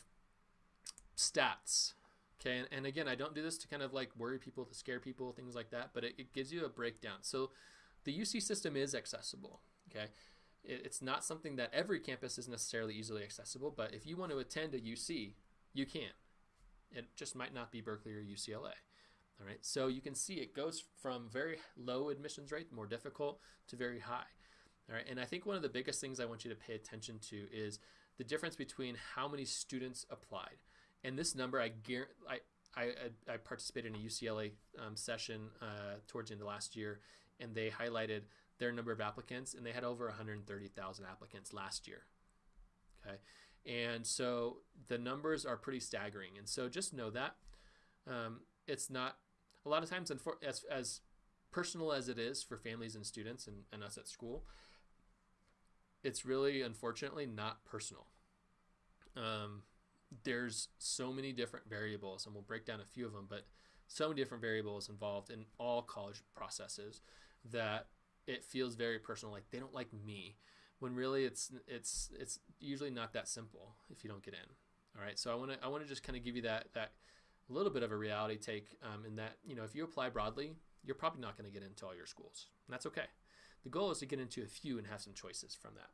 stats Okay, and, and, again, I don't do this to kind of like worry people, to scare people, things like that, but it, it gives you a breakdown. So the UC system is accessible. Okay, it, it's not something that every campus is necessarily easily accessible, but if you want to attend a UC, you can. It just might not be Berkeley or UCLA. All right, so you can see it goes from very low admissions rate, more difficult, to very high. All right, and I think one of the biggest things I want you to pay attention to is the difference between how many students applied. And this number, I I, I, I participated in a UCLA um, session uh, towards the end of last year, and they highlighted their number of applicants, and they had over 130,000 applicants last year. Okay, and so the numbers are pretty staggering, and so just know that um, it's not a lot of times as as personal as it is for families and students and, and us at school. It's really, unfortunately, not personal. Um, there's so many different variables, and we'll break down a few of them, but so many different variables involved in all college processes that it feels very personal, like they don't like me, when really it's it's it's usually not that simple if you don't get in. All right, so I want to I want to just kind of give you that that little bit of a reality take um, in that you know if you apply broadly, you're probably not going to get into all your schools, and that's okay. The goal is to get into a few and have some choices from that.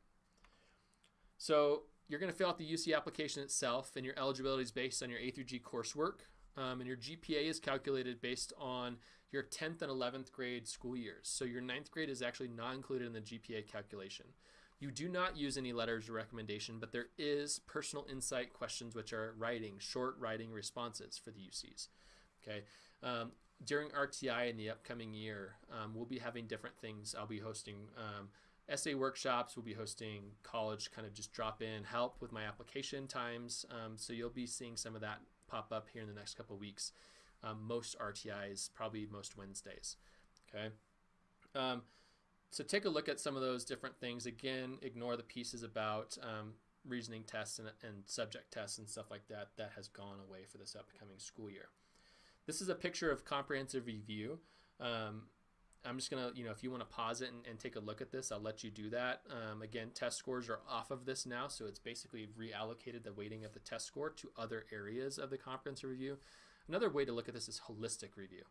So you're going to fill out the UC application itself, and your eligibility is based on your A through G coursework. Um, and your GPA is calculated based on your 10th and 11th grade school years. So your 9th grade is actually not included in the GPA calculation. You do not use any letters of recommendation, but there is personal insight questions, which are writing, short writing responses for the UCs. Okay. Um, during RTI in the upcoming year, um, we'll be having different things. I'll be hosting um, essay workshops. We'll be hosting college kind of just drop in help with my application times. Um, so you'll be seeing some of that pop up here in the next couple weeks. Um, most RTIs, probably most Wednesdays. Okay. Um, so take a look at some of those different things. Again, ignore the pieces about um, reasoning tests and, and subject tests and stuff like that. That has gone away for this upcoming school year. This is a picture of comprehensive review. Um, I'm just gonna, you know, if you want to pause it and, and, take a look at this, I'll let you do that. Um, again, test scores are off of this now, so it's basically reallocated the weighting of the test score to other areas of the comprehensive review. Another way to look at this is holistic review.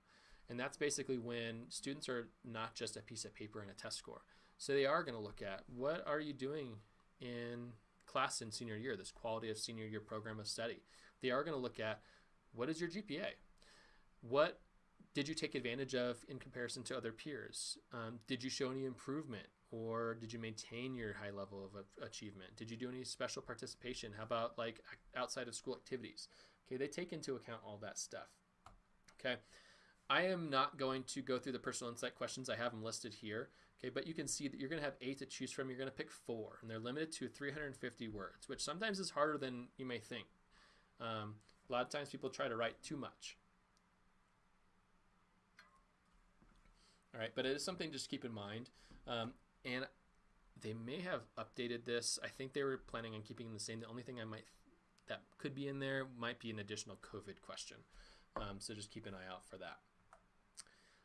And that's basically when students are not just a piece of paper and a test score. So they are going to look at what are you doing in class in senior year, this quality of senior year program of study. They are going to look at what is your GPA? What did you take advantage of in comparison to other peers? Um, did you show any improvement or did you maintain your high level of achievement? Did you do any special participation? How about like outside of school activities? Okay, they take into account all that stuff. Okay, I am not going to go through the personal insight questions. I have them listed here. Okay, but you can see that you're going to have eight to choose from. You're going to pick four, and they're limited to 350 words, which sometimes is harder than you may think. Um, a lot of times people try to write too much. All right, but it is something to just keep in mind. Um, and they may have updated this. I think they were planning on keeping the same. The only thing I might that could be in there might be an additional COVID question. Um, so just keep an eye out for that.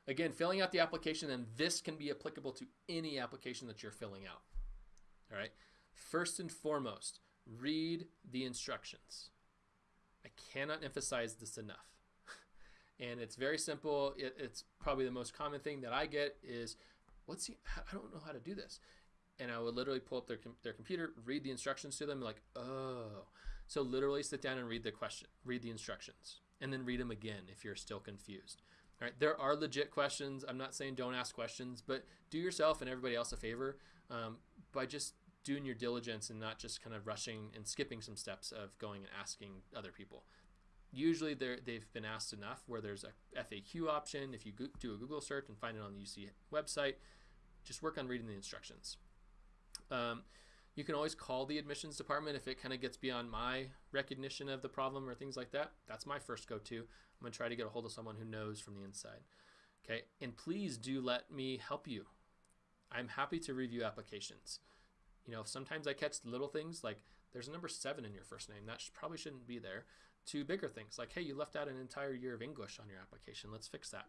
Again, filling out the application, and this can be applicable to any application that you're filling out. All right. First and foremost, read the instructions. I cannot emphasize this enough and it's very simple. It, it's probably the most common thing that I get is, what's the, I don't know how to do this. And I would literally pull up their, their computer, read the instructions to them, like, oh. So literally sit down and read the question, read the instructions, and then read them again if you're still confused. All right, there are legit questions. I'm not saying don't ask questions, but do yourself and everybody else a favor um, by just doing your diligence and not just kind of rushing and skipping some steps of going and asking other people usually they've been asked enough where there's a FAQ option. If you do a Google search and find it on the UC website, just work on reading the instructions. Um, you can always call the admissions department if it kind of gets beyond my recognition of the problem or things like that. That's my first go-to. I'm going to try to get a hold of someone who knows from the inside. Okay, and please do let me help you. I'm happy to review applications. You know, sometimes I catch little things like there's a number seven in your first name. That probably shouldn't be there to bigger things like, hey, you left out an entire year of English on your application. Let's fix that.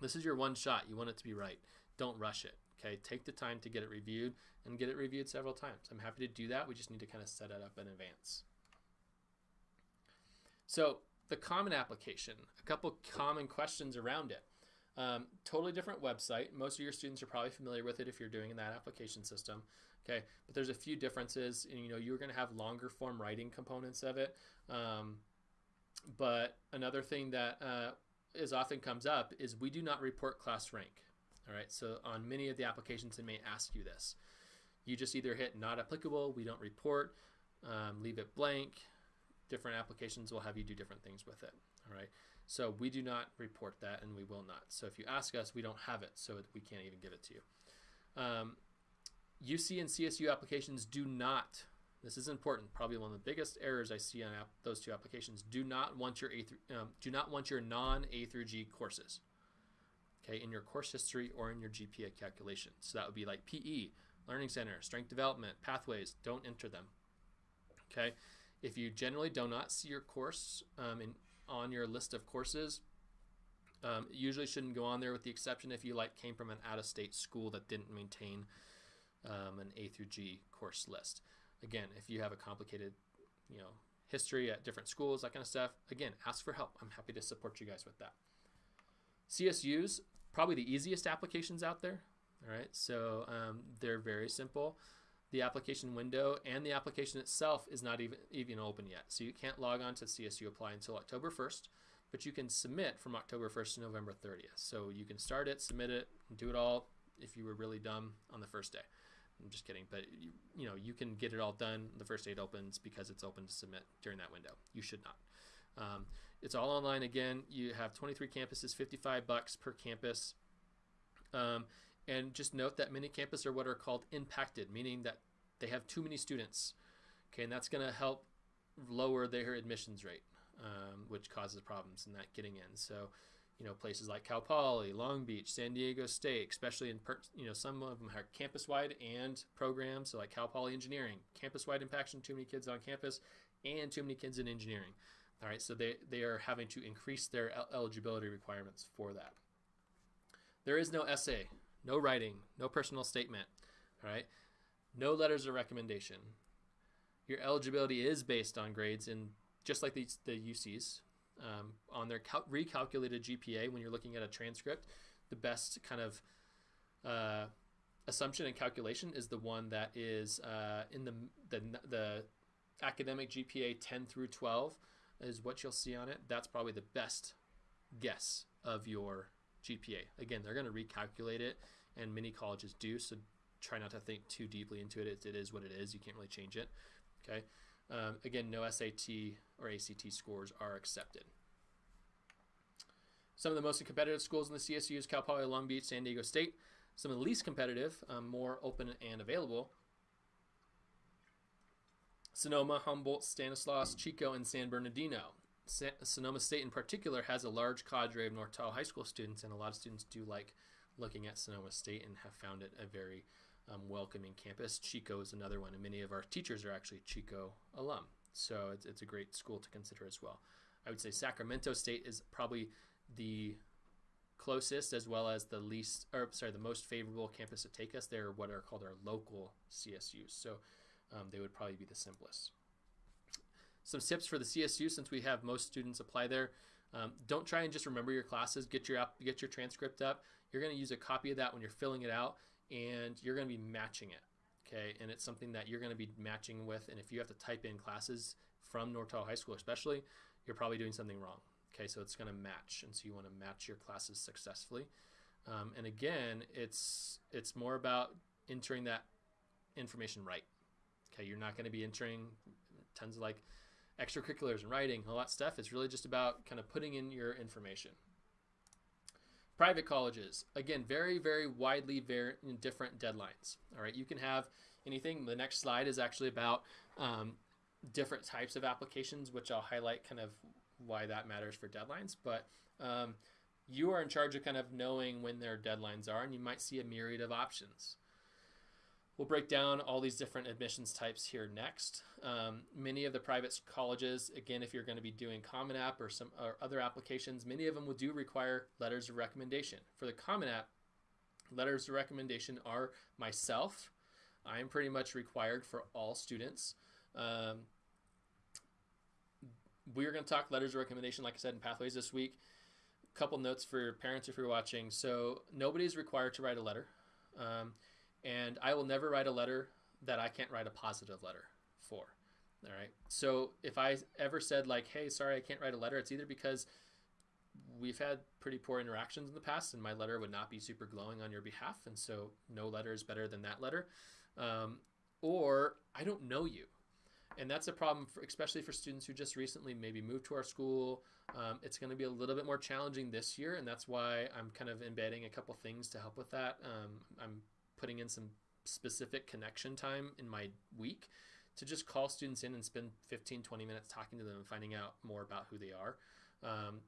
This is your one shot. You want it to be right. Don't rush it. Okay, take the time to get it reviewed and get it reviewed several times. I'm happy to do that. We just need to kind of set it up in advance. So the common application, a couple common questions around it. Um, totally different website. Most of your students are probably familiar with it if you're doing that application system. Okay, but there's a few differences. And, you know, you're going to have longer form writing components of it. Um, but another thing that uh, is often comes up is we do not report class rank. All right, so on many of the applications, it may ask you this. You just either hit not applicable, we don't report, um, leave it blank. Different applications will have you do different things with it. All right, so we do not report that and we will not. So if you ask us, we don't have it, so we can't even give it to you. Um, UC and CSU applications do not this is important. Probably one of the biggest errors I see on those two applications. Do not want your A through, um, do not want your non A through G courses. Okay, in your course history or in your GPA calculation. So that would be like PE, Learning Center, Strength Development, Pathways. Don't enter them. Okay, if you generally do not see your course um, in, on your list of courses, um, usually shouldn't go on there with the exception if you like came from an out-of-state school that didn't maintain um, an A through G course list. Again, if you have a complicated, you know, history at different schools, that kind of stuff, again, ask for help. I'm happy to support you guys with that. CSUs, probably the easiest applications out there. All right, so um, they're very simple. The application window and the application itself is not even even open yet, so you can't log on to CSU Apply until October 1st, but you can submit from October 1st to November 30th. So you can start it, submit it, do it all if you were really dumb on the first day. I'm just kidding, but you, you know you can get it all done the first day it opens because it's open to submit during that window. You should not. Um, it's all online again. You have 23 campuses, 55 bucks per campus, um, And just note that many campuses are what are called impacted, meaning that they have too many students. Okay, and that's going to help lower their admissions rate, um, which causes problems in that getting in. So, you know, places like Cal Poly, Long Beach, San Diego State, especially in, per, you know, some of them are campus-wide and programs. So like Cal Poly Engineering, campus-wide impaction, too many kids on campus and too many kids in engineering. All right, so they, they are having to increase their eligibility requirements for that. There is no essay, no writing, no personal statement. All right, no letters of recommendation. Your eligibility is based on grades in just like the, the UCs um, on their cal- recalculated GPA when you're looking at a transcript. The best kind of uh, assumption and calculation is the one that is uh, in the, the the academic GPA 10 through 12 is what you'll see on it. That's probably the best guess of your GPA. Again, they're going to recalculate it, and many colleges do. So try not to think too deeply into it. It, it is what it is. You can't really change it. Okay. Um, again, no SAT or ACT scores are accepted. Some of the most competitive schools in the CSUs: Cal Poly, Long Beach, San Diego State. Some of the least competitive, um, more open and available. Sonoma, Humboldt, Stanislaus, Chico, and San Bernardino. Sonoma State in particular has a large cadre of North Tahoe High School students, and a lot of students do like looking at Sonoma State and have found it a very um, welcoming campus. Chico is another one, and many of our teachers are actually Chico alum. So it's, it's a great school to consider as well. I would say Sacramento State is probably the closest as well as the least, or sorry, the most favorable campus to take us. They're what are called our local CSUs. So um, they would probably be the simplest. Some tips for the CSU since we have most students apply there. Um, don't try and just remember your classes. Get your app, get your transcript up. You're going to use a copy of that when you're filling it out, and you're going to be matching it. Okay, and it's something that you're going to be matching with. And if you have to type in classes from Tahoe High School, especially, you're probably doing something wrong. Okay, so it's going to match, and so you want to match your classes successfully. Um, and again, it's it's more about entering that information right. Okay, you're not going to be entering tons of like extracurriculars and writing, all that stuff. It's really just about kind of putting in your information. Private colleges, again, very, very widely very different deadlines. All right, you can have anything. The next slide is actually about um, different types of applications, which I'll highlight kind of why that matters for deadlines. But um, you are in charge of kind of knowing when their deadlines are, and you might see a myriad of options. We'll break down all these different admissions types here next. Um, many of the private colleges, again, if you're going to be doing Common App or some or other applications, many of them will do require letters of recommendation. For the Common App, letters of recommendation are myself. I am pretty much required for all students. Um, we're going to talk letters of recommendation, like I said, in Pathways this week. A couple notes for your parents if you're watching. So nobody's required to write a letter. Um, and I will never write a letter that I can't write a positive letter for. All right. So if I ever said like, "Hey, sorry, I can't write a letter," it's either because we've had pretty poor interactions in the past, and my letter would not be super glowing on your behalf, and so no letter is better than that letter, um, or I don't know you, and that's a problem, for, especially for students who just recently maybe moved to our school. Um, it's going to be a little bit more challenging this year, and that's why I'm kind of embedding a couple things to help with that. Um, I'm putting in some specific connection time in my week to just call students in and spend 15 20 minutes talking to them and finding out more about who they are um,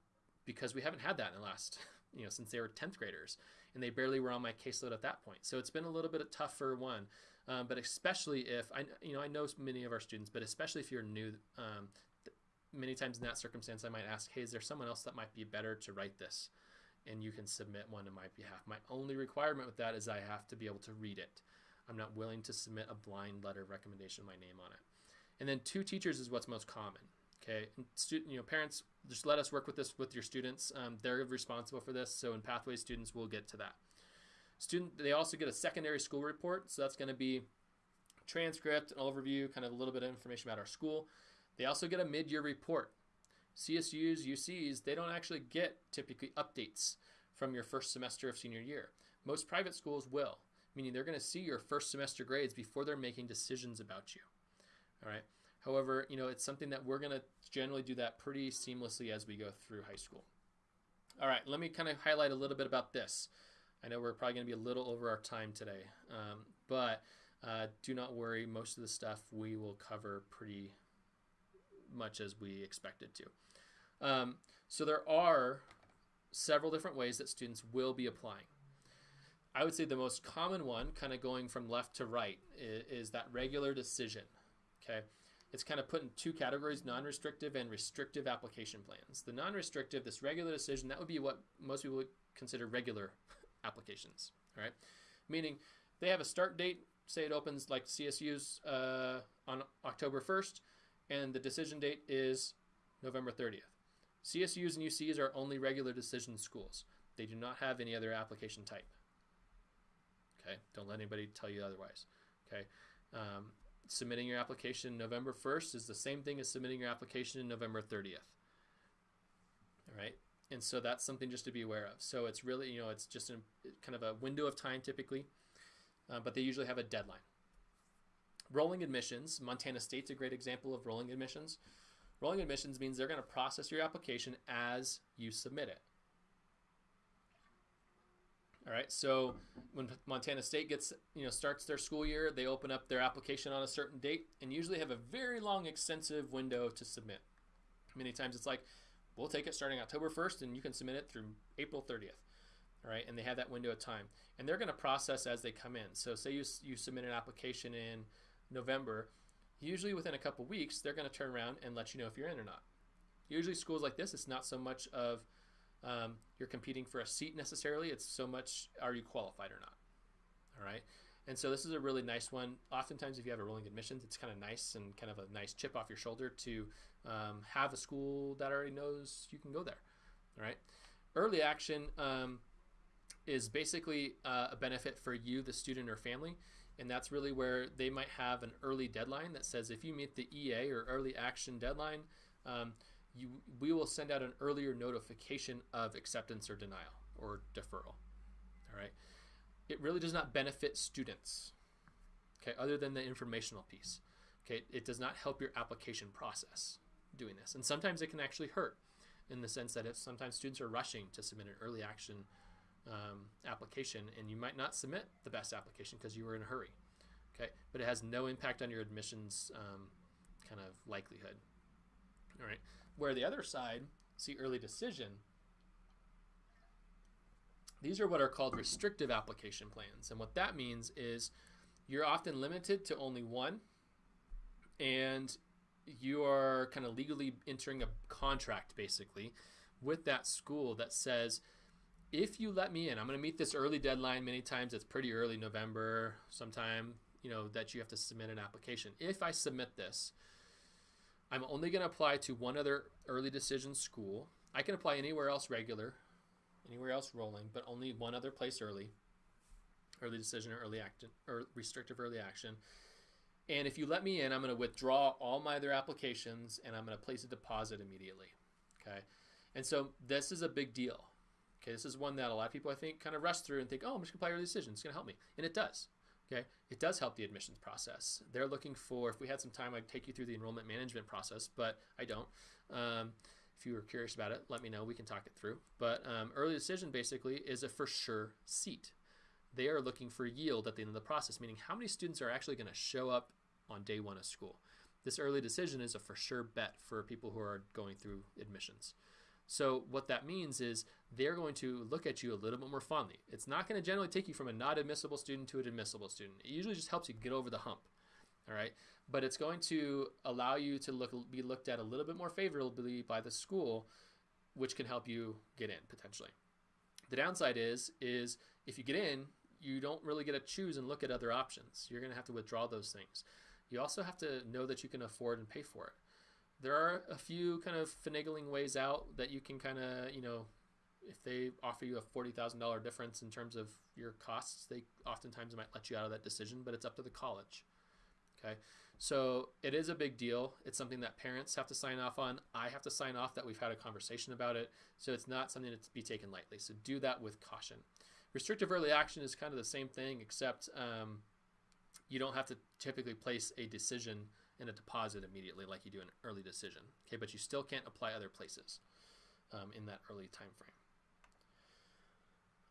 because we haven't had that in the last <laughs> you know since they were 10th graders and they barely were on my caseload at that point. So it's been a little bit tougher one um, but especially if i you know i know many of our students but especially if you're new um, many times in that circumstance i might ask hey is there someone else that might be better to write this and you can submit one on my behalf. My only requirement with that is I have to be able to read it. I'm not willing to submit a blind letter of recommendation with my name on it. And then two teachers is what's most common. Okay, and student, you know, parents, just let us work with this with your students. Um, they're responsible for this. So in Pathway students, we'll get to that. Student, they also get a secondary school report. So that's going to be transcript, an overview, kind of a little bit of information about our school. They also get a mid-year report. CSUs, UCs, they don't actually get typically updates from your first semester of senior year. Most private schools will, meaning they're going to see your first semester grades before they're making decisions about you. All right. However, you know, it's something that we're going to generally do that pretty seamlessly as we go through high school. All right, let me kind of highlight a little bit about this. I know we're probably going to be a little over our time today, um, but uh, do not worry. Most of the stuff we will cover pretty much as we expected to. Um, so there are several different ways that students will be applying. I would say the most common one, kind of going from left to right, is, is that regular decision. Okay, it's kind of put in two categories: non-restrictive and restrictive application plans. The non-restrictive, this regular decision, that would be what most people would consider regular <laughs> applications. All right, meaning they have a start date. Say it opens like CSU's uh, on October 1st, and the decision date is November 30th. CSUs and UCs are only regular decision schools. They do not have any other application type. Okay, don't let anybody tell you otherwise. Okay, um, submitting your application November 1st is the same thing as submitting your application in November 30th. All right, and so that's something just to be aware of. So it's really, you know, it's just a, kind of a window of time typically, uh, but they usually have a deadline. Rolling admissions, Montana State's a great example of rolling admissions. Rolling admissions means they're going to process your application as you submit it. All right. So when Montana State gets, you know, starts their school year, they open up their application on a certain date and usually have a very long, extensive window to submit. Many times it's like, we'll take it starting October 1st and you can submit it through April 30th. All right. And they have that window of time and they're going to process as they come in. So say you, you submit an application in November, usually within a couple weeks, they're going to turn around and let you know if you're in or not. Usually schools like this, it's not so much of um, you're competing for a seat necessarily. It's so much are you qualified or not. All right. And so this is a really nice one. Oftentimes, if you have a rolling admissions, it's kind of nice and kind of a nice chip off your shoulder to um, have a school that already knows you can go there. All right. Early action um, is basically uh, a benefit for you, the student or family. And that's really where they might have an early deadline that says if you meet the EA or early action deadline, um, you, we will send out an earlier notification of acceptance or denial or deferral. All right. It really does not benefit students, okay, other than the informational piece. Okay, it does not help your application process doing this. And sometimes it can actually hurt in the sense that if sometimes students are rushing to submit an early action um, application and you might not submit the best application because you were in a hurry. Okay, but it has no impact on your admissions um, kind of likelihood. All right. Where the other side, see early decision, these are what are called restrictive application plans. And what that means is you're often limited to only one, and you are kind of legally entering a contract basically with that school that says, if you let me in, I'm going to meet this early deadline. Many times it's pretty early November, sometime, you know, that you have to submit an application. If I submit this, I'm only going to apply to one other early decision school. I can apply anywhere else regular, anywhere else rolling, but only one other place early, early decision or early action or restrictive early action. And if you let me in, I'm going to withdraw all my other applications and I'm going to place a deposit immediately. Okay. And so this is a big deal. Okay. This is one that a lot of people I think kind of rush through and think, oh, I'm just to apply early decision. It's going to help me. And it does. Okay, it does help the admissions process. They're looking for, if we had some time, I'd take you through the enrollment management process, but I don't. Um, if you were curious about it, let me know. We can talk it through. But um, early decision basically is a for sure seat. They are looking for yield at the end of the process, meaning how many students are actually going to show up on day one of school. This early decision is a for sure bet for people who are going through admissions. So what that means is they're going to look at you a little bit more fondly. It's not going to generally take you from a not admissible student to an admissible student. It usually just helps you get over the hump. All right, but it's going to allow you to look be looked at a little bit more favorably by the school, which can help you get in potentially. The downside is is if you get in, you don't really get to choose and look at other options. You're going to have to withdraw those things. You also have to know that you can afford and pay for it there are a few kind of finagling ways out that you can kind of, you know, if they offer you a $40,000 difference in terms of your costs, they oftentimes might let you out of that decision, but it's up to the college. Okay. So it is a big deal. It's something that parents have to sign off on. I have to sign off that we've had a conversation about it. So it's not something to be taken lightly. So do that with caution. Restrictive early action is kind of the same thing, except um, you don't have to typically place a decision and a deposit immediately like you do an early decision. Okay, but you still can't apply other places um, in that early time frame.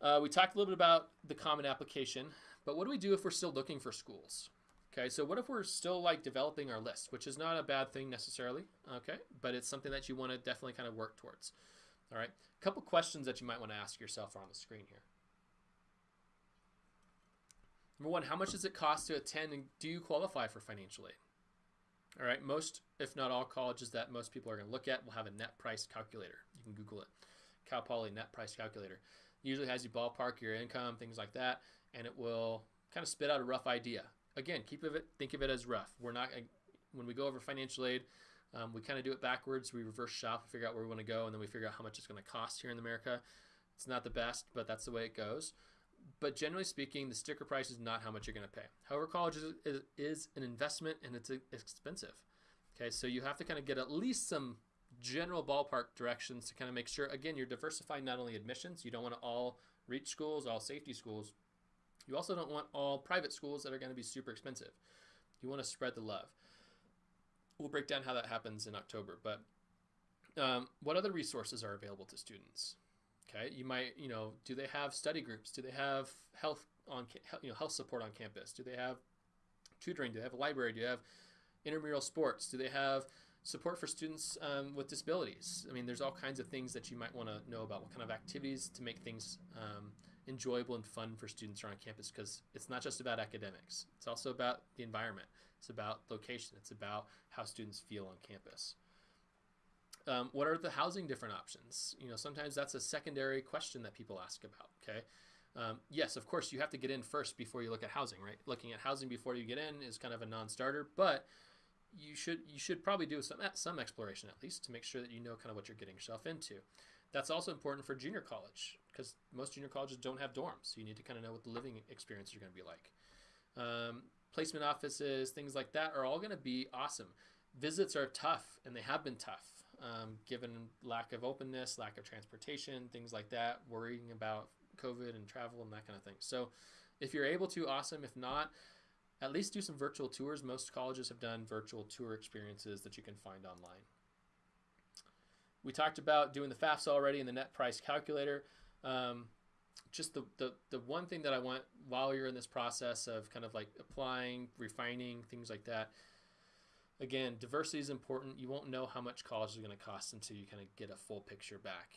Uh, we talked a little bit about the common application, but what do we do if we're still looking for schools? Okay, so what if we're still like developing our list, which is not a bad thing necessarily, okay, but it's something that you want to definitely kind of work towards. All right, a couple questions that you might want to ask yourself are on the screen here. Number one, how much does it cost to attend and do you qualify for financial aid? All right, most, if not all colleges that most people are to look at will have a net price calculator. You can Google it. Cal Poly net price calculator. Usually has you ballpark your income, things like that, and it will kind of spit out a rough idea again, keep of it, think of it as rough. We're not when we go over financial aid, um, we kind of do it backwards. We reverse shop, figure out where we want to go, and then we figure out how much it's going to cost here in America. It's not the best, but that's the way it goes. But generally speaking, the sticker price is not how much you're going to pay. However, college is, is, an investment and it's expensive. Okay, so you have to kind of get at least some general ballpark directions to kind of make sure, again, you're diversifying not only admissions, you don't want to all reach schools, all safety schools, you also don't want all private schools that are going to be super expensive. You want to spread the love. We'll break down how that happens in October. But um, what other resources are available to students? Okay, you might, you know, do they have study groups? Do they have health on, you know, health support on campus? Do they have tutoring? Do they have a library? Do they have intramural sports? Do they have support for students um, with disabilities? I mean, there's all kinds of things that you might want to know about. What kind of activities to make things um, enjoyable and fun for students around campus because it's not just about academics. It's also about the environment. It's about location. It's about how students feel on campus. Um, what are the housing different options? You know, sometimes that's a secondary question that people ask about. Okay. Um, yes, of course, you have to get in first before you look at housing, right? Looking at housing before you get in is kind of a non-starter, but you should you should probably do some some exploration at least to make sure that you know kind of what you're getting yourself into. That's also important for junior college because most junior colleges don't have dorms. So you need to kind of know what the living experience are going to be like. Um, placement offices, things like that are all going to be awesome. Visits are tough, and they have been tough, um, given lack of openness, lack of transportation, things like that, worrying about COVID and travel and that kind of thing. So if you're able to, awesome. If not, at least do some virtual tours. Most colleges have done virtual tour experiences that you can find online. We talked about doing the FAFSA already and the net price calculator. Um, just the, the, the one thing that I want while you're in this process of kind of like applying, refining, things like that. Again, diversity is important. You won't know how much college is going to cost until you kind of get a full picture back.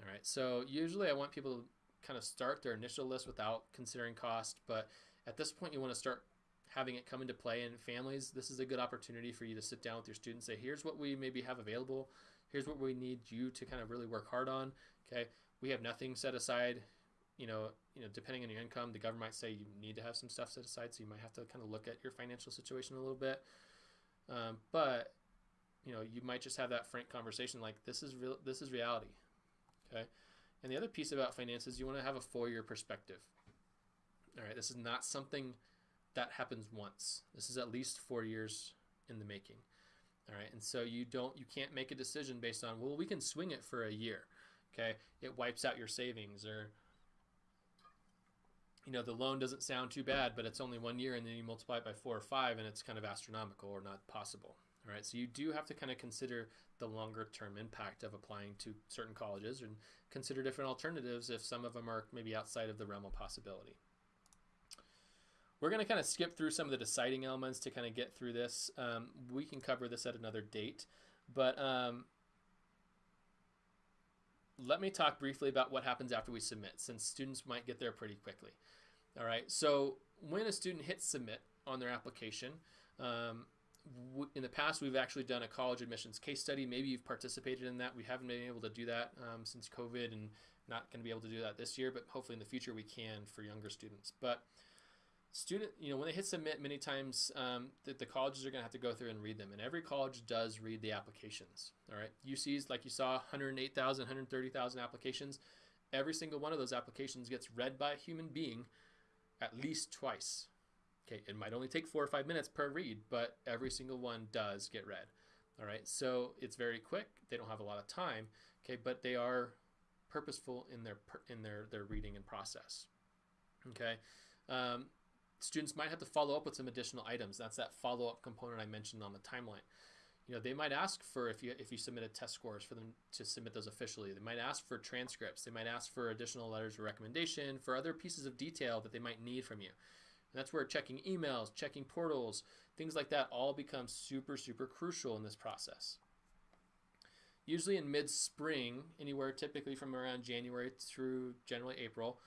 All right. So usually I want people to kind of start their initial list without considering cost, but at this point you want to start having it come into play in families. This is a good opportunity for you to sit down with your students, say, here's what we maybe have available here's what we need you to kind of really work hard on. Okay, we have nothing set aside. You know, you know, depending on your income, the government might say you need to have some stuff set aside, so you might have to kind of look at your financial situation a little bit. Um, but you know, you might just have that frank conversation like this is real. This is reality. Okay, and the other piece about finances, you want to have a four-year perspective. All right, this is not something that happens once. This is at least four years in the making. All right, and so you don't, you can't make a decision based on, well, we can swing it for a year. Okay, it wipes out your savings, or you know, the loan doesn't sound too bad, but it's only one year, and then you multiply it by four or five, and it's kind of astronomical or not possible. All right, so you do have to kind of consider the longer term impact of applying to certain colleges and consider different alternatives if some of them are maybe outside of the realm of possibility. We're going to kind of skip through some of the deciding elements to kind of get through this. Um, we can cover this at another date, but um, let me talk briefly about what happens after we submit, since students might get there pretty quickly. All right, so when a student hits submit on their application, um, in the past we've actually done a college admissions case study. Maybe you've participated in that. We haven't been able to do that um, since COVID and not going to be able to do that this year, but hopefully in the future we can for younger students. But student, you know, when they hit submit, many times um, the, the, colleges are going to have to go through and read them, and every college does read the applications. All right, UC's like you saw, 108,000, 130,000 applications. Every single one of those applications gets read by a human being at least twice. Okay, it might only take four or five minutes per read, but every single one does get read. All right, so it's very quick. They don't have a lot of time. Okay, but they are purposeful in their in their their reading and process. Okay. Um, students might have to follow up with some additional items. That's that follow-up component I mentioned on the timeline. You know they might ask for if you if you submitted test scores for them to submit those officially they might ask for transcripts they might ask for additional letters of recommendation for other pieces of detail that they might need from you. And that's where checking emails checking portals things like that all become super super crucial in this process. Usually in mid-spring anywhere typically from around january through generally april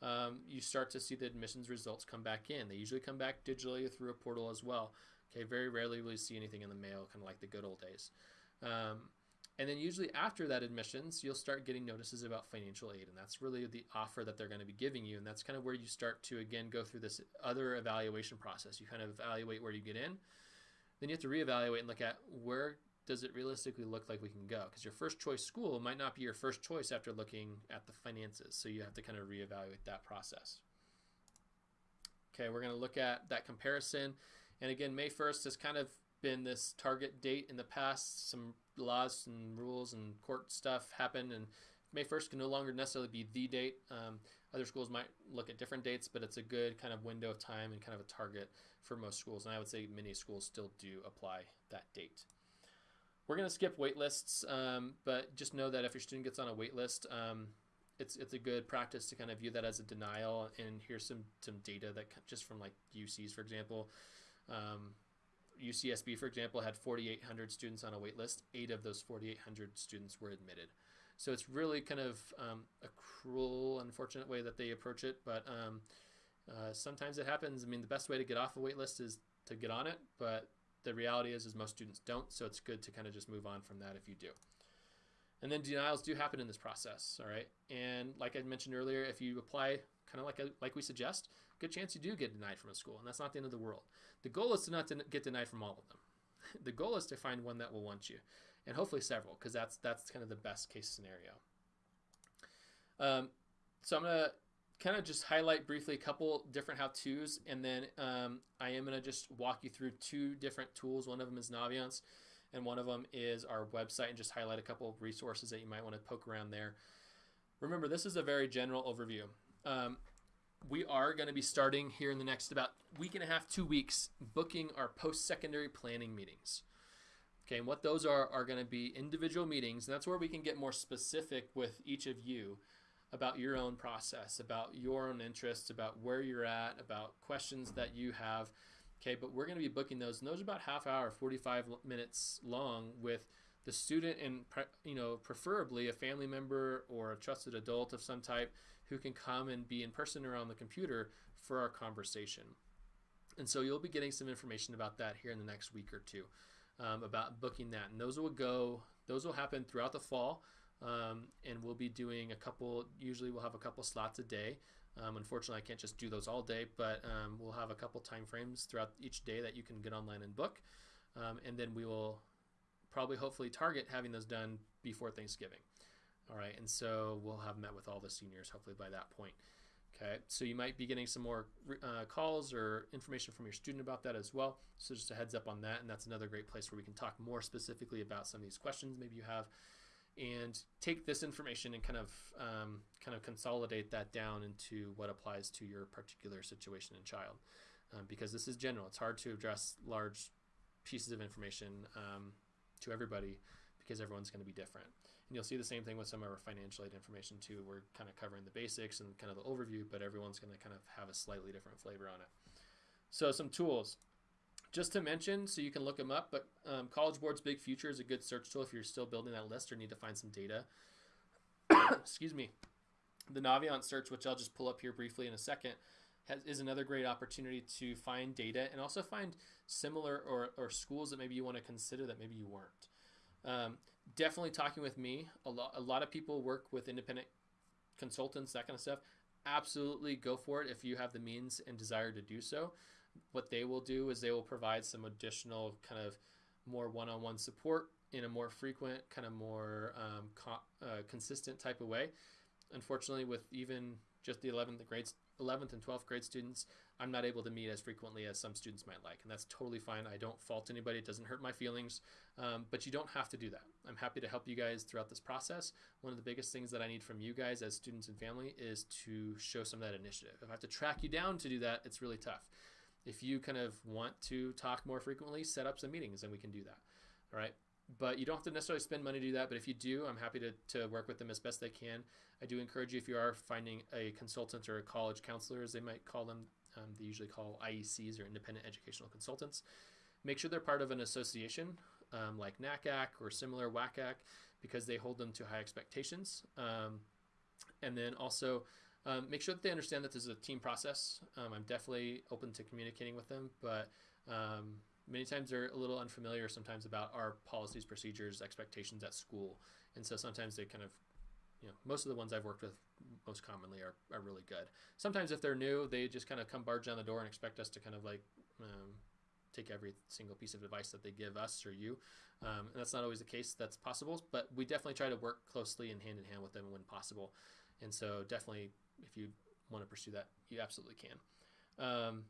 um, you start to see the admissions results come back in. They usually come back digitally through a portal as well Okay, very rarely will you see anything in the mail, kind of like the good old days. Um, and then usually after that admissions, you'll start getting notices about financial aid, and that's really the offer that they're going to be giving you, and that's kind of where you start to again go through this other evaluation process. You kind of evaluate where you get in, then you have to reevaluate and look at where does it realistically look like we can go? Because your first choice school might not be your first choice after looking at the finances, so you have to kind of reevaluate that process. Okay, we're going to look at that comparison. And again, May 1st has kind of been this target date in the past. Some laws and rules and court stuff happened, and May 1st can no longer necessarily be the date. Um, other schools might look at different dates, but it's a good kind of window of time and kind of a target for most schools. And I would say many schools still do apply that date. We're going to skip wait lists, um, but just know that if your student gets on a wait list, um, it's it's a good practice to kind of view that as a denial. And here's some some data that just from like UCs, for example. Um, UCSB, for example, had 4,800 students on a wait list. Eight of those 4,800 students were admitted. So it's really kind of um, a cruel, unfortunate way that they approach it, but um, uh, sometimes it happens. I mean, the best way to get off a wait list is to get on it, but the reality is, is most students don't. So it's good to kind of just move on from that if you do. And then denials do happen in this process, all right? And like I mentioned earlier, if you apply kind of like a, like we suggest, good chance you do get denied from a school, and that's not the end of the world. The goal is to not to get denied from all of them. <laughs> The goal is to find one that will want you, and hopefully several, because that's that's kind of the best case scenario. Um, so I'm gonna kind of just highlight briefly a couple different how-tos, and then um, I am gonna just walk you through two different tools. One of them is Naviance, and one of them is our website, and just highlight a couple of resources that you might want to poke around there. Remember, this is a very general overview. Um, we are going to be starting here in the next about week and a half, two weeks, booking our post-secondary planning meetings. Okay, and what those are are going to be individual meetings, and that's where we can get more specific with each of you about your own process, about your own interests, about where you're at, about questions that you have. Okay, but we're going to be booking those, and those are about half hour, 45 minutes long with the student and you know preferably a family member or a trusted adult of some type who can come and be in person or on the computer for our conversation. And so you'll be getting some information about that here in the next week or two um, about booking that. And those will go, those will happen throughout the fall. Um, and we'll be doing a couple, usually we'll have a couple slots a day. Um, unfortunately, I can't just do those all day, but um, we'll have a couple time frames throughout each day that you can get online and book. Um, and then we will probably hopefully target having those done before Thanksgiving. All right, and so we'll have met with all the seniors hopefully by that point. Okay, so you might be getting some more uh, calls or information from your student about that as well. So just a heads up on that, and that's another great place where we can talk more specifically about some of these questions maybe you have, and take this information and kind of um, kind of consolidate that down into what applies to your particular situation and child, um, because this is general. It's hard to address large pieces of information um, to everybody because everyone's going to be different. And you'll see the same thing with some of our financial aid information too. We're kind of covering the basics and kind of the overview, but everyone's going to kind of have a slightly different flavor on it. So some tools. Just to mention, so you can look them up, but um, College Board's Big Future is a good search tool if you're still building that list or need to find some data. <coughs> Excuse me. The Naviance search, which I'll just pull up here briefly in a second, has, is another great opportunity to find data and also find similar or, or schools that maybe you want to consider that maybe you weren't. Um, definitely talking with me. A lot, a lot of people work with independent consultants, that kind of stuff. Absolutely go for it if you have the means and desire to do so. What they will do is they will provide some additional kind of more one-on-one support in a more frequent, kind of more um, co- uh, consistent type of way. Unfortunately, with even just the 11th grades, 11th and 12th grade students, I'm not able to meet as frequently as some students might like, and that's totally fine. I don't fault anybody; it doesn't hurt my feelings. Um, but you don't have to do that. I'm happy to help you guys throughout this process. One of the biggest things that I need from you guys as students and family is to show some of that initiative. If I have to track you down to do that, it's really tough. If you kind of want to talk more frequently, set up some meetings, and we can do that. All right. But you don't have to necessarily spend money to do that. But if you do, I'm happy to, to work with them as best they can. I do encourage you if you are finding a consultant or a college counselor, as they might call them, um, they usually call IECs or independent educational consultants. Make sure they're part of an association um, like NACAC or similar WACAC because they hold them to high expectations. Um, and then also um, make sure that they understand that this is a team process. Um, I'm definitely open to communicating with them, but um, many times they're a little unfamiliar sometimes about our policies, procedures, expectations at school. And so sometimes they kind of, you know, most of the ones I've worked with most commonly are, are really good. Sometimes if they're new, they just kind of come barge down the door and expect us to kind of like um, take every single piece of advice that they give us or you. Um, and that's not always the case. That's possible, but we definitely try to work closely and hand in hand with them when possible. And so definitely, if you want to pursue that, you absolutely can. Um,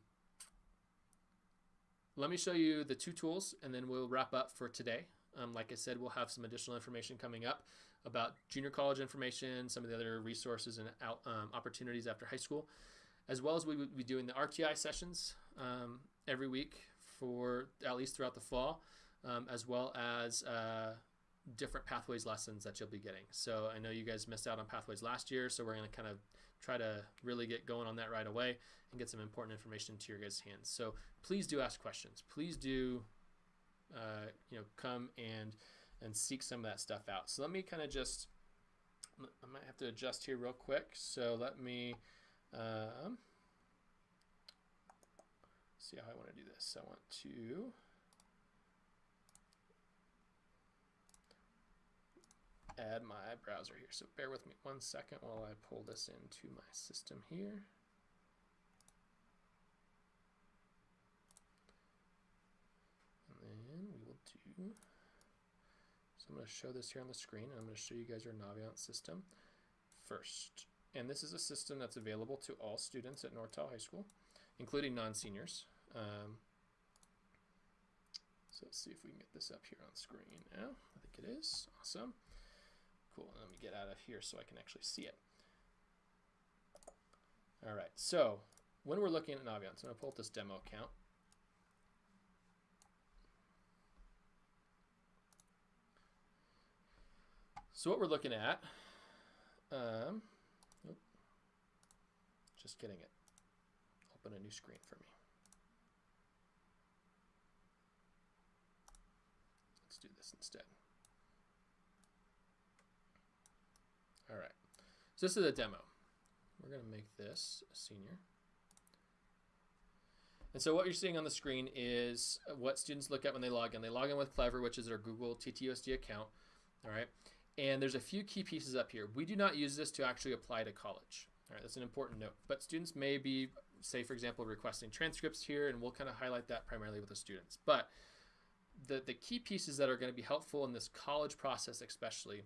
let me show you the two tools and then we'll wrap up for today. Um, like I said, we'll have some additional information coming up about junior college information, some of the other resources and out, um, opportunities after high school, as well as we will be doing the RTI sessions um, every week for at least throughout the fall, um, as well as uh, different pathways lessons that you'll be getting. So I know you guys missed out on pathways last year, so we're going to kind of try to really get going on that right away and get some important information to your guys' hands. So please do ask questions. Please do, uh, you know, come and and seek some of that stuff out. So let me kind of just, I might have to adjust here real quick. So let me um, see how I want to do this. I want to add my browser here. So bear with me one second while I pull this into my system here. And then we will do, I'm going to show this here on the screen. I'm going to show you guys our Naviance system first. And this is a system that's available to all students at North Tahoe High School, including non-seniors. Um, so let's see if we can get this up here on screen now. I think it is. Awesome. Cool. Let me get out of here so I can actually see it. All right. So when we're looking at Naviance, I'm going to pull up this demo account. So what we're looking at, um, just getting it. Open a new screen for me. Let's do this instead. All right. So this is a demo. We're going to make this a senior. And so what you're seeing on the screen is what students look at when they log in. They log in with Clever, which is their Google TTUSD account. All right. And there's a few key pieces up here. We do not use this to actually apply to college. All right, that's an important note. But students may be, say, for example, requesting transcripts here, and we'll kind of highlight that primarily with the students. But the, the key pieces that are going to be helpful in this college process especially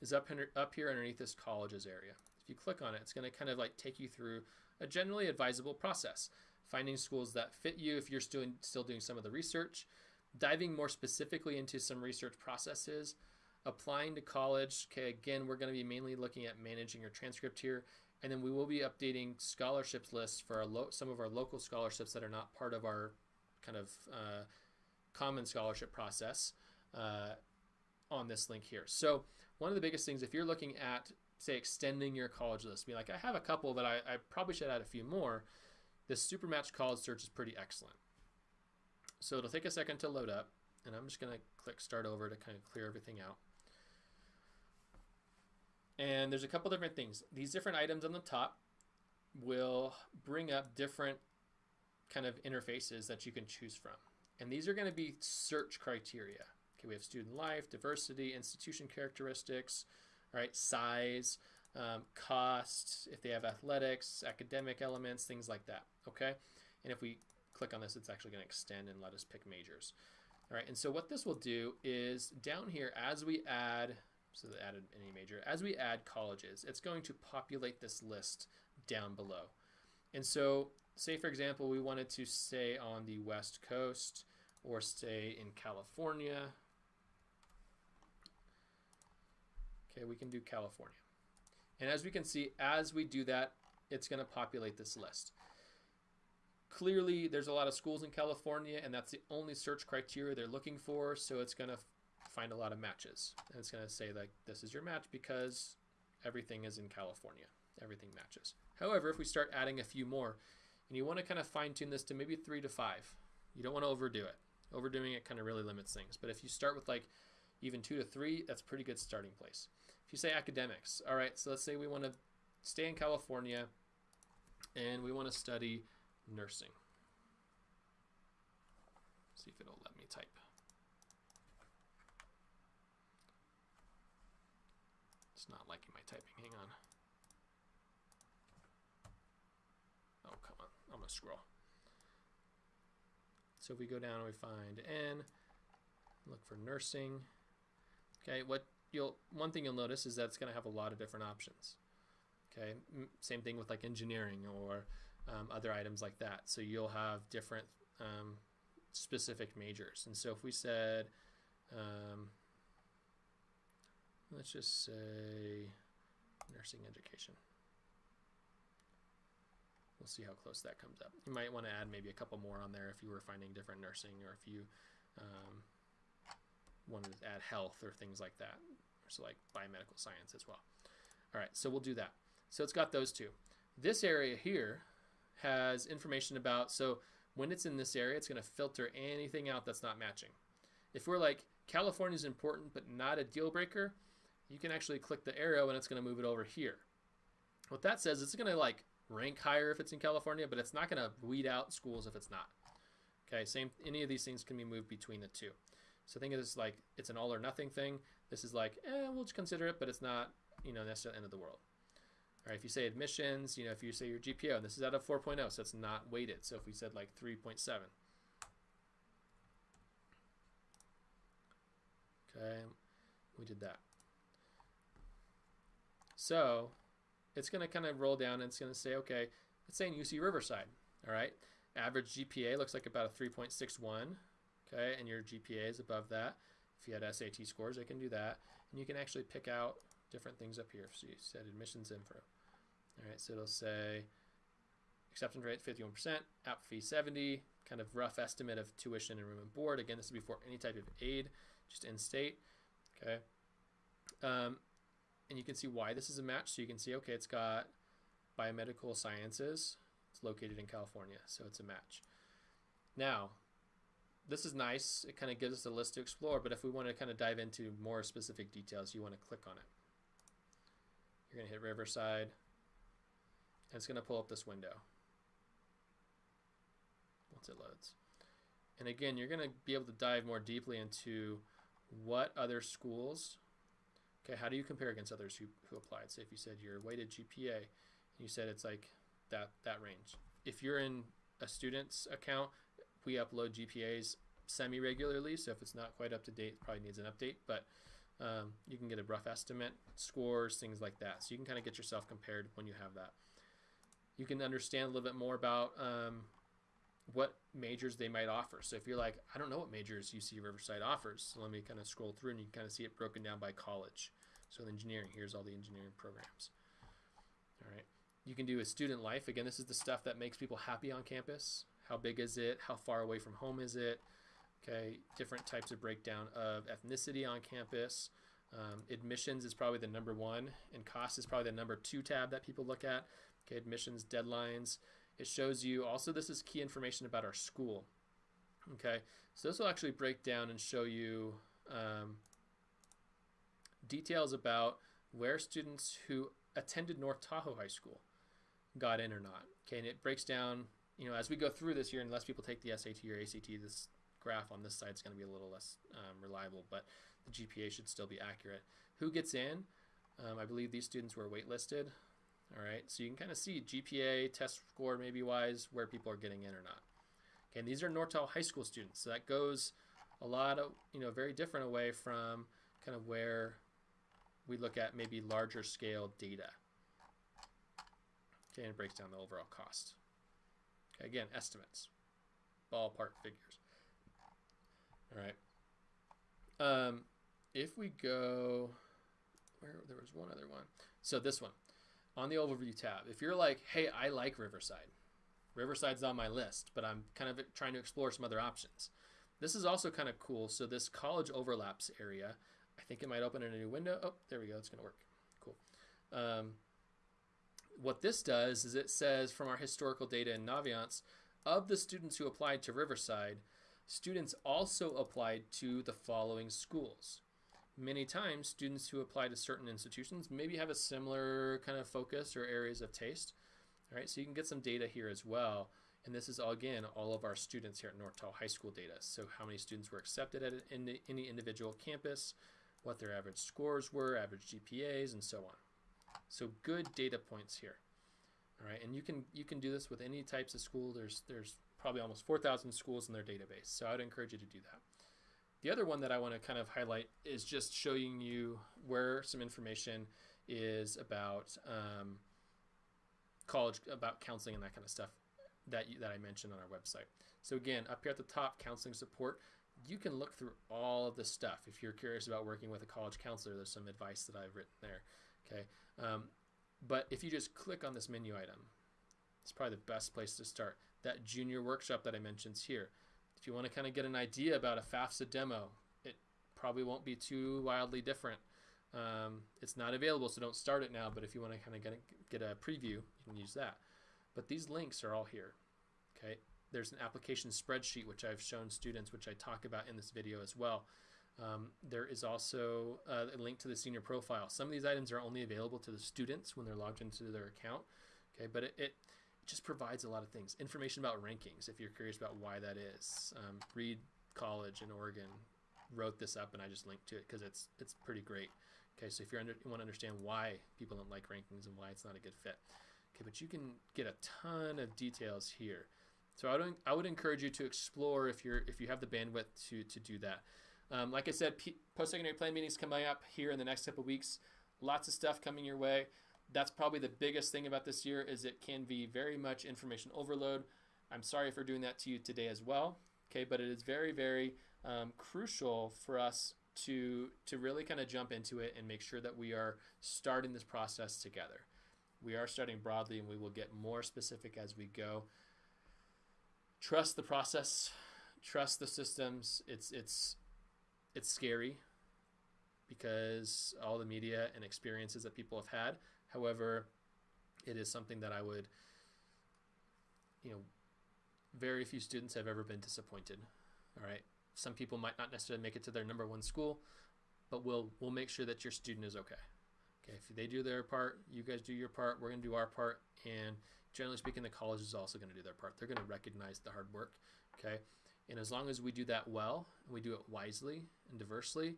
is up, up here underneath this colleges area. If you click on it, it's going to kind of like take you through a generally advisable process. Finding schools that fit you if you're still, still doing some of the research, diving more specifically into some research processes, applying to college. Okay, again, we're going to be mainly looking at managing your transcript here. And then we will be updating scholarships lists for our some of our local scholarships that are not part of our kind of uh, common scholarship process uh, on this link here. So one of the biggest things, if you're looking at, say, extending your college list, be like, I have a couple, but I, I probably should add a few more, this Supermatch college search is pretty excellent. So it'll take a second to load up, and I'm just going to click start over to kind of clear everything out. And there's a couple different things. These different items on the top will bring up different kind of interfaces that you can choose from. And these are going to be search criteria. Okay, we have student life, diversity, institution characteristics, right, size, um, cost, if they have athletics, academic elements, things like that. Okay, and if we click on this, it's actually going to extend and let us pick majors. All right, and so what this will do is down here, as we add so they added any major. As we add colleges, it's going to populate this list down below. And so, say for example, we wanted to stay on the West Coast or stay in California. Okay, we can do California. And as we can see, as we do that, it's going to populate this list. clearly there's a lot of schools in California, and that's the only search criteria they're looking for. So it's going to find a lot of matches, and it's going to say like this is your match because everything is in California. Everything matches. However, if we start adding a few more, and you want to kind of fine tune this to maybe three to five, you don't want to overdo it. Overdoing it kind of really limits things. But if you start with like even two to three, that's pretty good starting place. If you say academics, all right, so let's say we want to stay in California and we want to study nursing. See if it'll let me type. It's not liking my typing. Hang on. Oh, come on. I'm going to scroll. So if we go down and we find N, look for nursing. Okay, what you'll one thing you'll notice is that it's going to have a lot of different options. Okay, same thing with like engineering or um, other items like that. So you'll have different um, specific majors. And so if we said, um, let's just say nursing education. We'll see how close that comes up. You might want to add maybe a couple more on there if you were finding different nursing or if you um, wanted to add health or things like that. So like biomedical science as well. All right, so we'll do that. So it's got those two. This area here has information about, so when it's in this area, it's going to filter anything out that's not matching. If we're like, California is important but not a deal breaker, you can actually click the arrow and it's going to move it over here. What that says, it's going to like rank higher if it's in California, but it's not going to weed out schools if it's not. Okay, same, any of these things can be moved between the two. So think of this like it's an all or nothing thing. This is like, eh, we'll just consider it, but it's not, you know, necessarily the end of the world. All right, if you say admissions, you know, if you say your GPA, and this is out of 4.0, so it's not weighted. So if we said like 3.7. Okay, we did that. So it's going to kind of roll down and it's going to say, okay, let's say in UC Riverside, all right, average GPA looks like about a 3.61, okay, and your GPA is above that. If you had SAT scores, they can do that. And you can actually pick out different things up here. So you said admissions info. All right, so it'll say acceptance rate 51%, app fee 70, kind of rough estimate of tuition and room and board. Again, this is before any type of aid, just in state. Okay. Um, and you can see why this is a match. So you can see, okay, it's got biomedical sciences. It's located in California, so it's a match. Now, this is nice. It kind of gives us a list to explore, but if we want to kind of dive into more specific details, you want to click on it. You're going to hit Riverside, and it's going to pull up this window once it loads. And again, you're going to be able to dive more deeply into what other schools, okay, how do you compare against others who, who applied? Say if you said your weighted GPA, and you said it's like that, that range. If you're in a student's account, we upload GPAs semi-regularly, so if it's not quite up to date, it probably needs an update, but um, you can get a rough estimate, scores, things like that. So you can kind of get yourself compared when you have that. You can understand a little bit more about um, what majors they might offer. So if you're like, I don't know what majors UC Riverside offers, so let me kind of scroll through and you can kind of see it broken down by college. So engineering, here's all the engineering programs. All right. You can do a student life. Again, this is the stuff that makes people happy on campus. How big is it? How far away from home is it? Okay, different types of breakdown of ethnicity on campus. Um, admissions is probably the number one, and cost is probably the number two tab that people look at. Okay, admissions deadlines. It shows you also this is key information about our school. Okay, so this will actually break down and show you um, details about where students who attended North Tahoe High School got in or not. Okay, and it breaks down, you know, as we go through this year, unless people take the SAT or ACT, this graph on this side is going to be a little less um, reliable, but the GPA should still be accurate. Who gets in? Um, I believe these students were waitlisted. All right, so you can kind of see GPA, test score maybe wise, where people are getting in or not. Okay, and these are Tahoe High School students, so that goes a lot of, you know, very different away from kind of where we look at maybe larger scale data. Okay, and it breaks down the overall cost. Okay, again, estimates, ballpark figures. All right. Um, if we go, where there was one other one. So this one, on the overview tab, if you're like, hey, I like Riverside, Riverside's on my list, but I'm kind of trying to explore some other options. This is also kind of cool. So this college overlaps area, I think it might open in a new window. Oh, there we go. It's going to work. Cool. Um, what this does is it says from our historical data in Naviance, of the students who applied to Riverside, students also applied to the following schools. Many times, students who apply to certain institutions maybe have a similar kind of focus or areas of taste. All right, so you can get some data here as well. And this is, all, again, all of our students here at North High School data. So how many students were accepted at any individual campus, what their average scores were, average GPAs, and so on. So good data points here. All right, and you can you can do this with any types of school. There's there's probably almost 4,000 schools in their database. So I would encourage you to do that. The other one that I want to kind of highlight is just showing you where some information is about um, college, about counseling and that kind of stuff that you, that I mentioned on our website. So again, up here at the top, counseling support. You can look through all of this stuff. If you're curious about working with a college counselor, there's some advice that I've written there. Okay, um, but if you just click on this menu item, it's probably the best place to start. That junior workshop that I mentioned here. If you want to kind of get an idea about a FAFSA demo, it probably won't be too wildly different. Um, it's not available, so don't start it now. But if you want to kind of get a, get a preview, you can use that. But these links are all here. Okay, there's an application spreadsheet which I've shown students, which I talk about in this video as well. Um, there is also a link to the senior profile. Some of these items are only available to the students when they're logged into their account. Okay, but it, it, just provides a lot of things. Information about rankings, if you're curious about why that is. Um, Reed College in Oregon wrote this up, and I just linked to it because it's it's pretty great. Okay, so if you're under, you want to understand why people don't like rankings and why it's not a good fit. Okay, but you can get a ton of details here. So I would I would encourage you to explore if you're if you have the bandwidth to to do that. Um, like I said, post-secondary plan meetings coming up here in the next couple weeks. Lots of stuff coming your way. That's probably the biggest thing about this year is it can be very much information overload. I'm sorry for doing that to you today as well. Okay, but it is very, very um, crucial for us to to really kind of jump into it and make sure that we are starting this process together. We are starting broadly, and we will get more specific as we go. Trust the process. Trust the systems. It's it's it's scary because all the media and experiences that people have had. However, it is something that I would, you know, very few students have ever been disappointed. All right. Some people might not necessarily make it to their number one school, but we'll we'll make sure that your student is okay. Okay, if they do their part, you guys do your part, we're gonna do our part, and generally speaking, the college is also gonna do their part. They're gonna recognize the hard work. Okay. And as long as we do that well, and we do it wisely and diversely,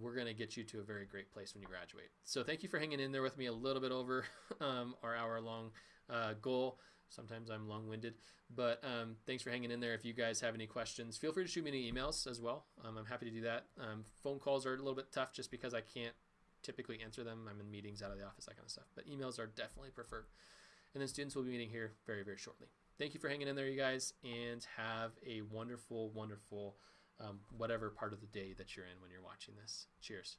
we're going to get you to a very great place when you graduate. So thank you for hanging in there with me a little bit over <laughs> um, our hour long uh, goal. Sometimes I'm long winded, but um, thanks for hanging in there. If you guys have any questions, feel free to shoot me any emails as well. Um, I'm happy to do that. Um, phone calls are a little bit tough just because I can't typically answer them. I'm in meetings out of the office, that kind of stuff. But emails are definitely preferred. And then students will be meeting here very, very shortly thank you for hanging in there, you guys, and have a wonderful, wonderful, um, whatever part of the day that you're in when you're watching this. Cheers.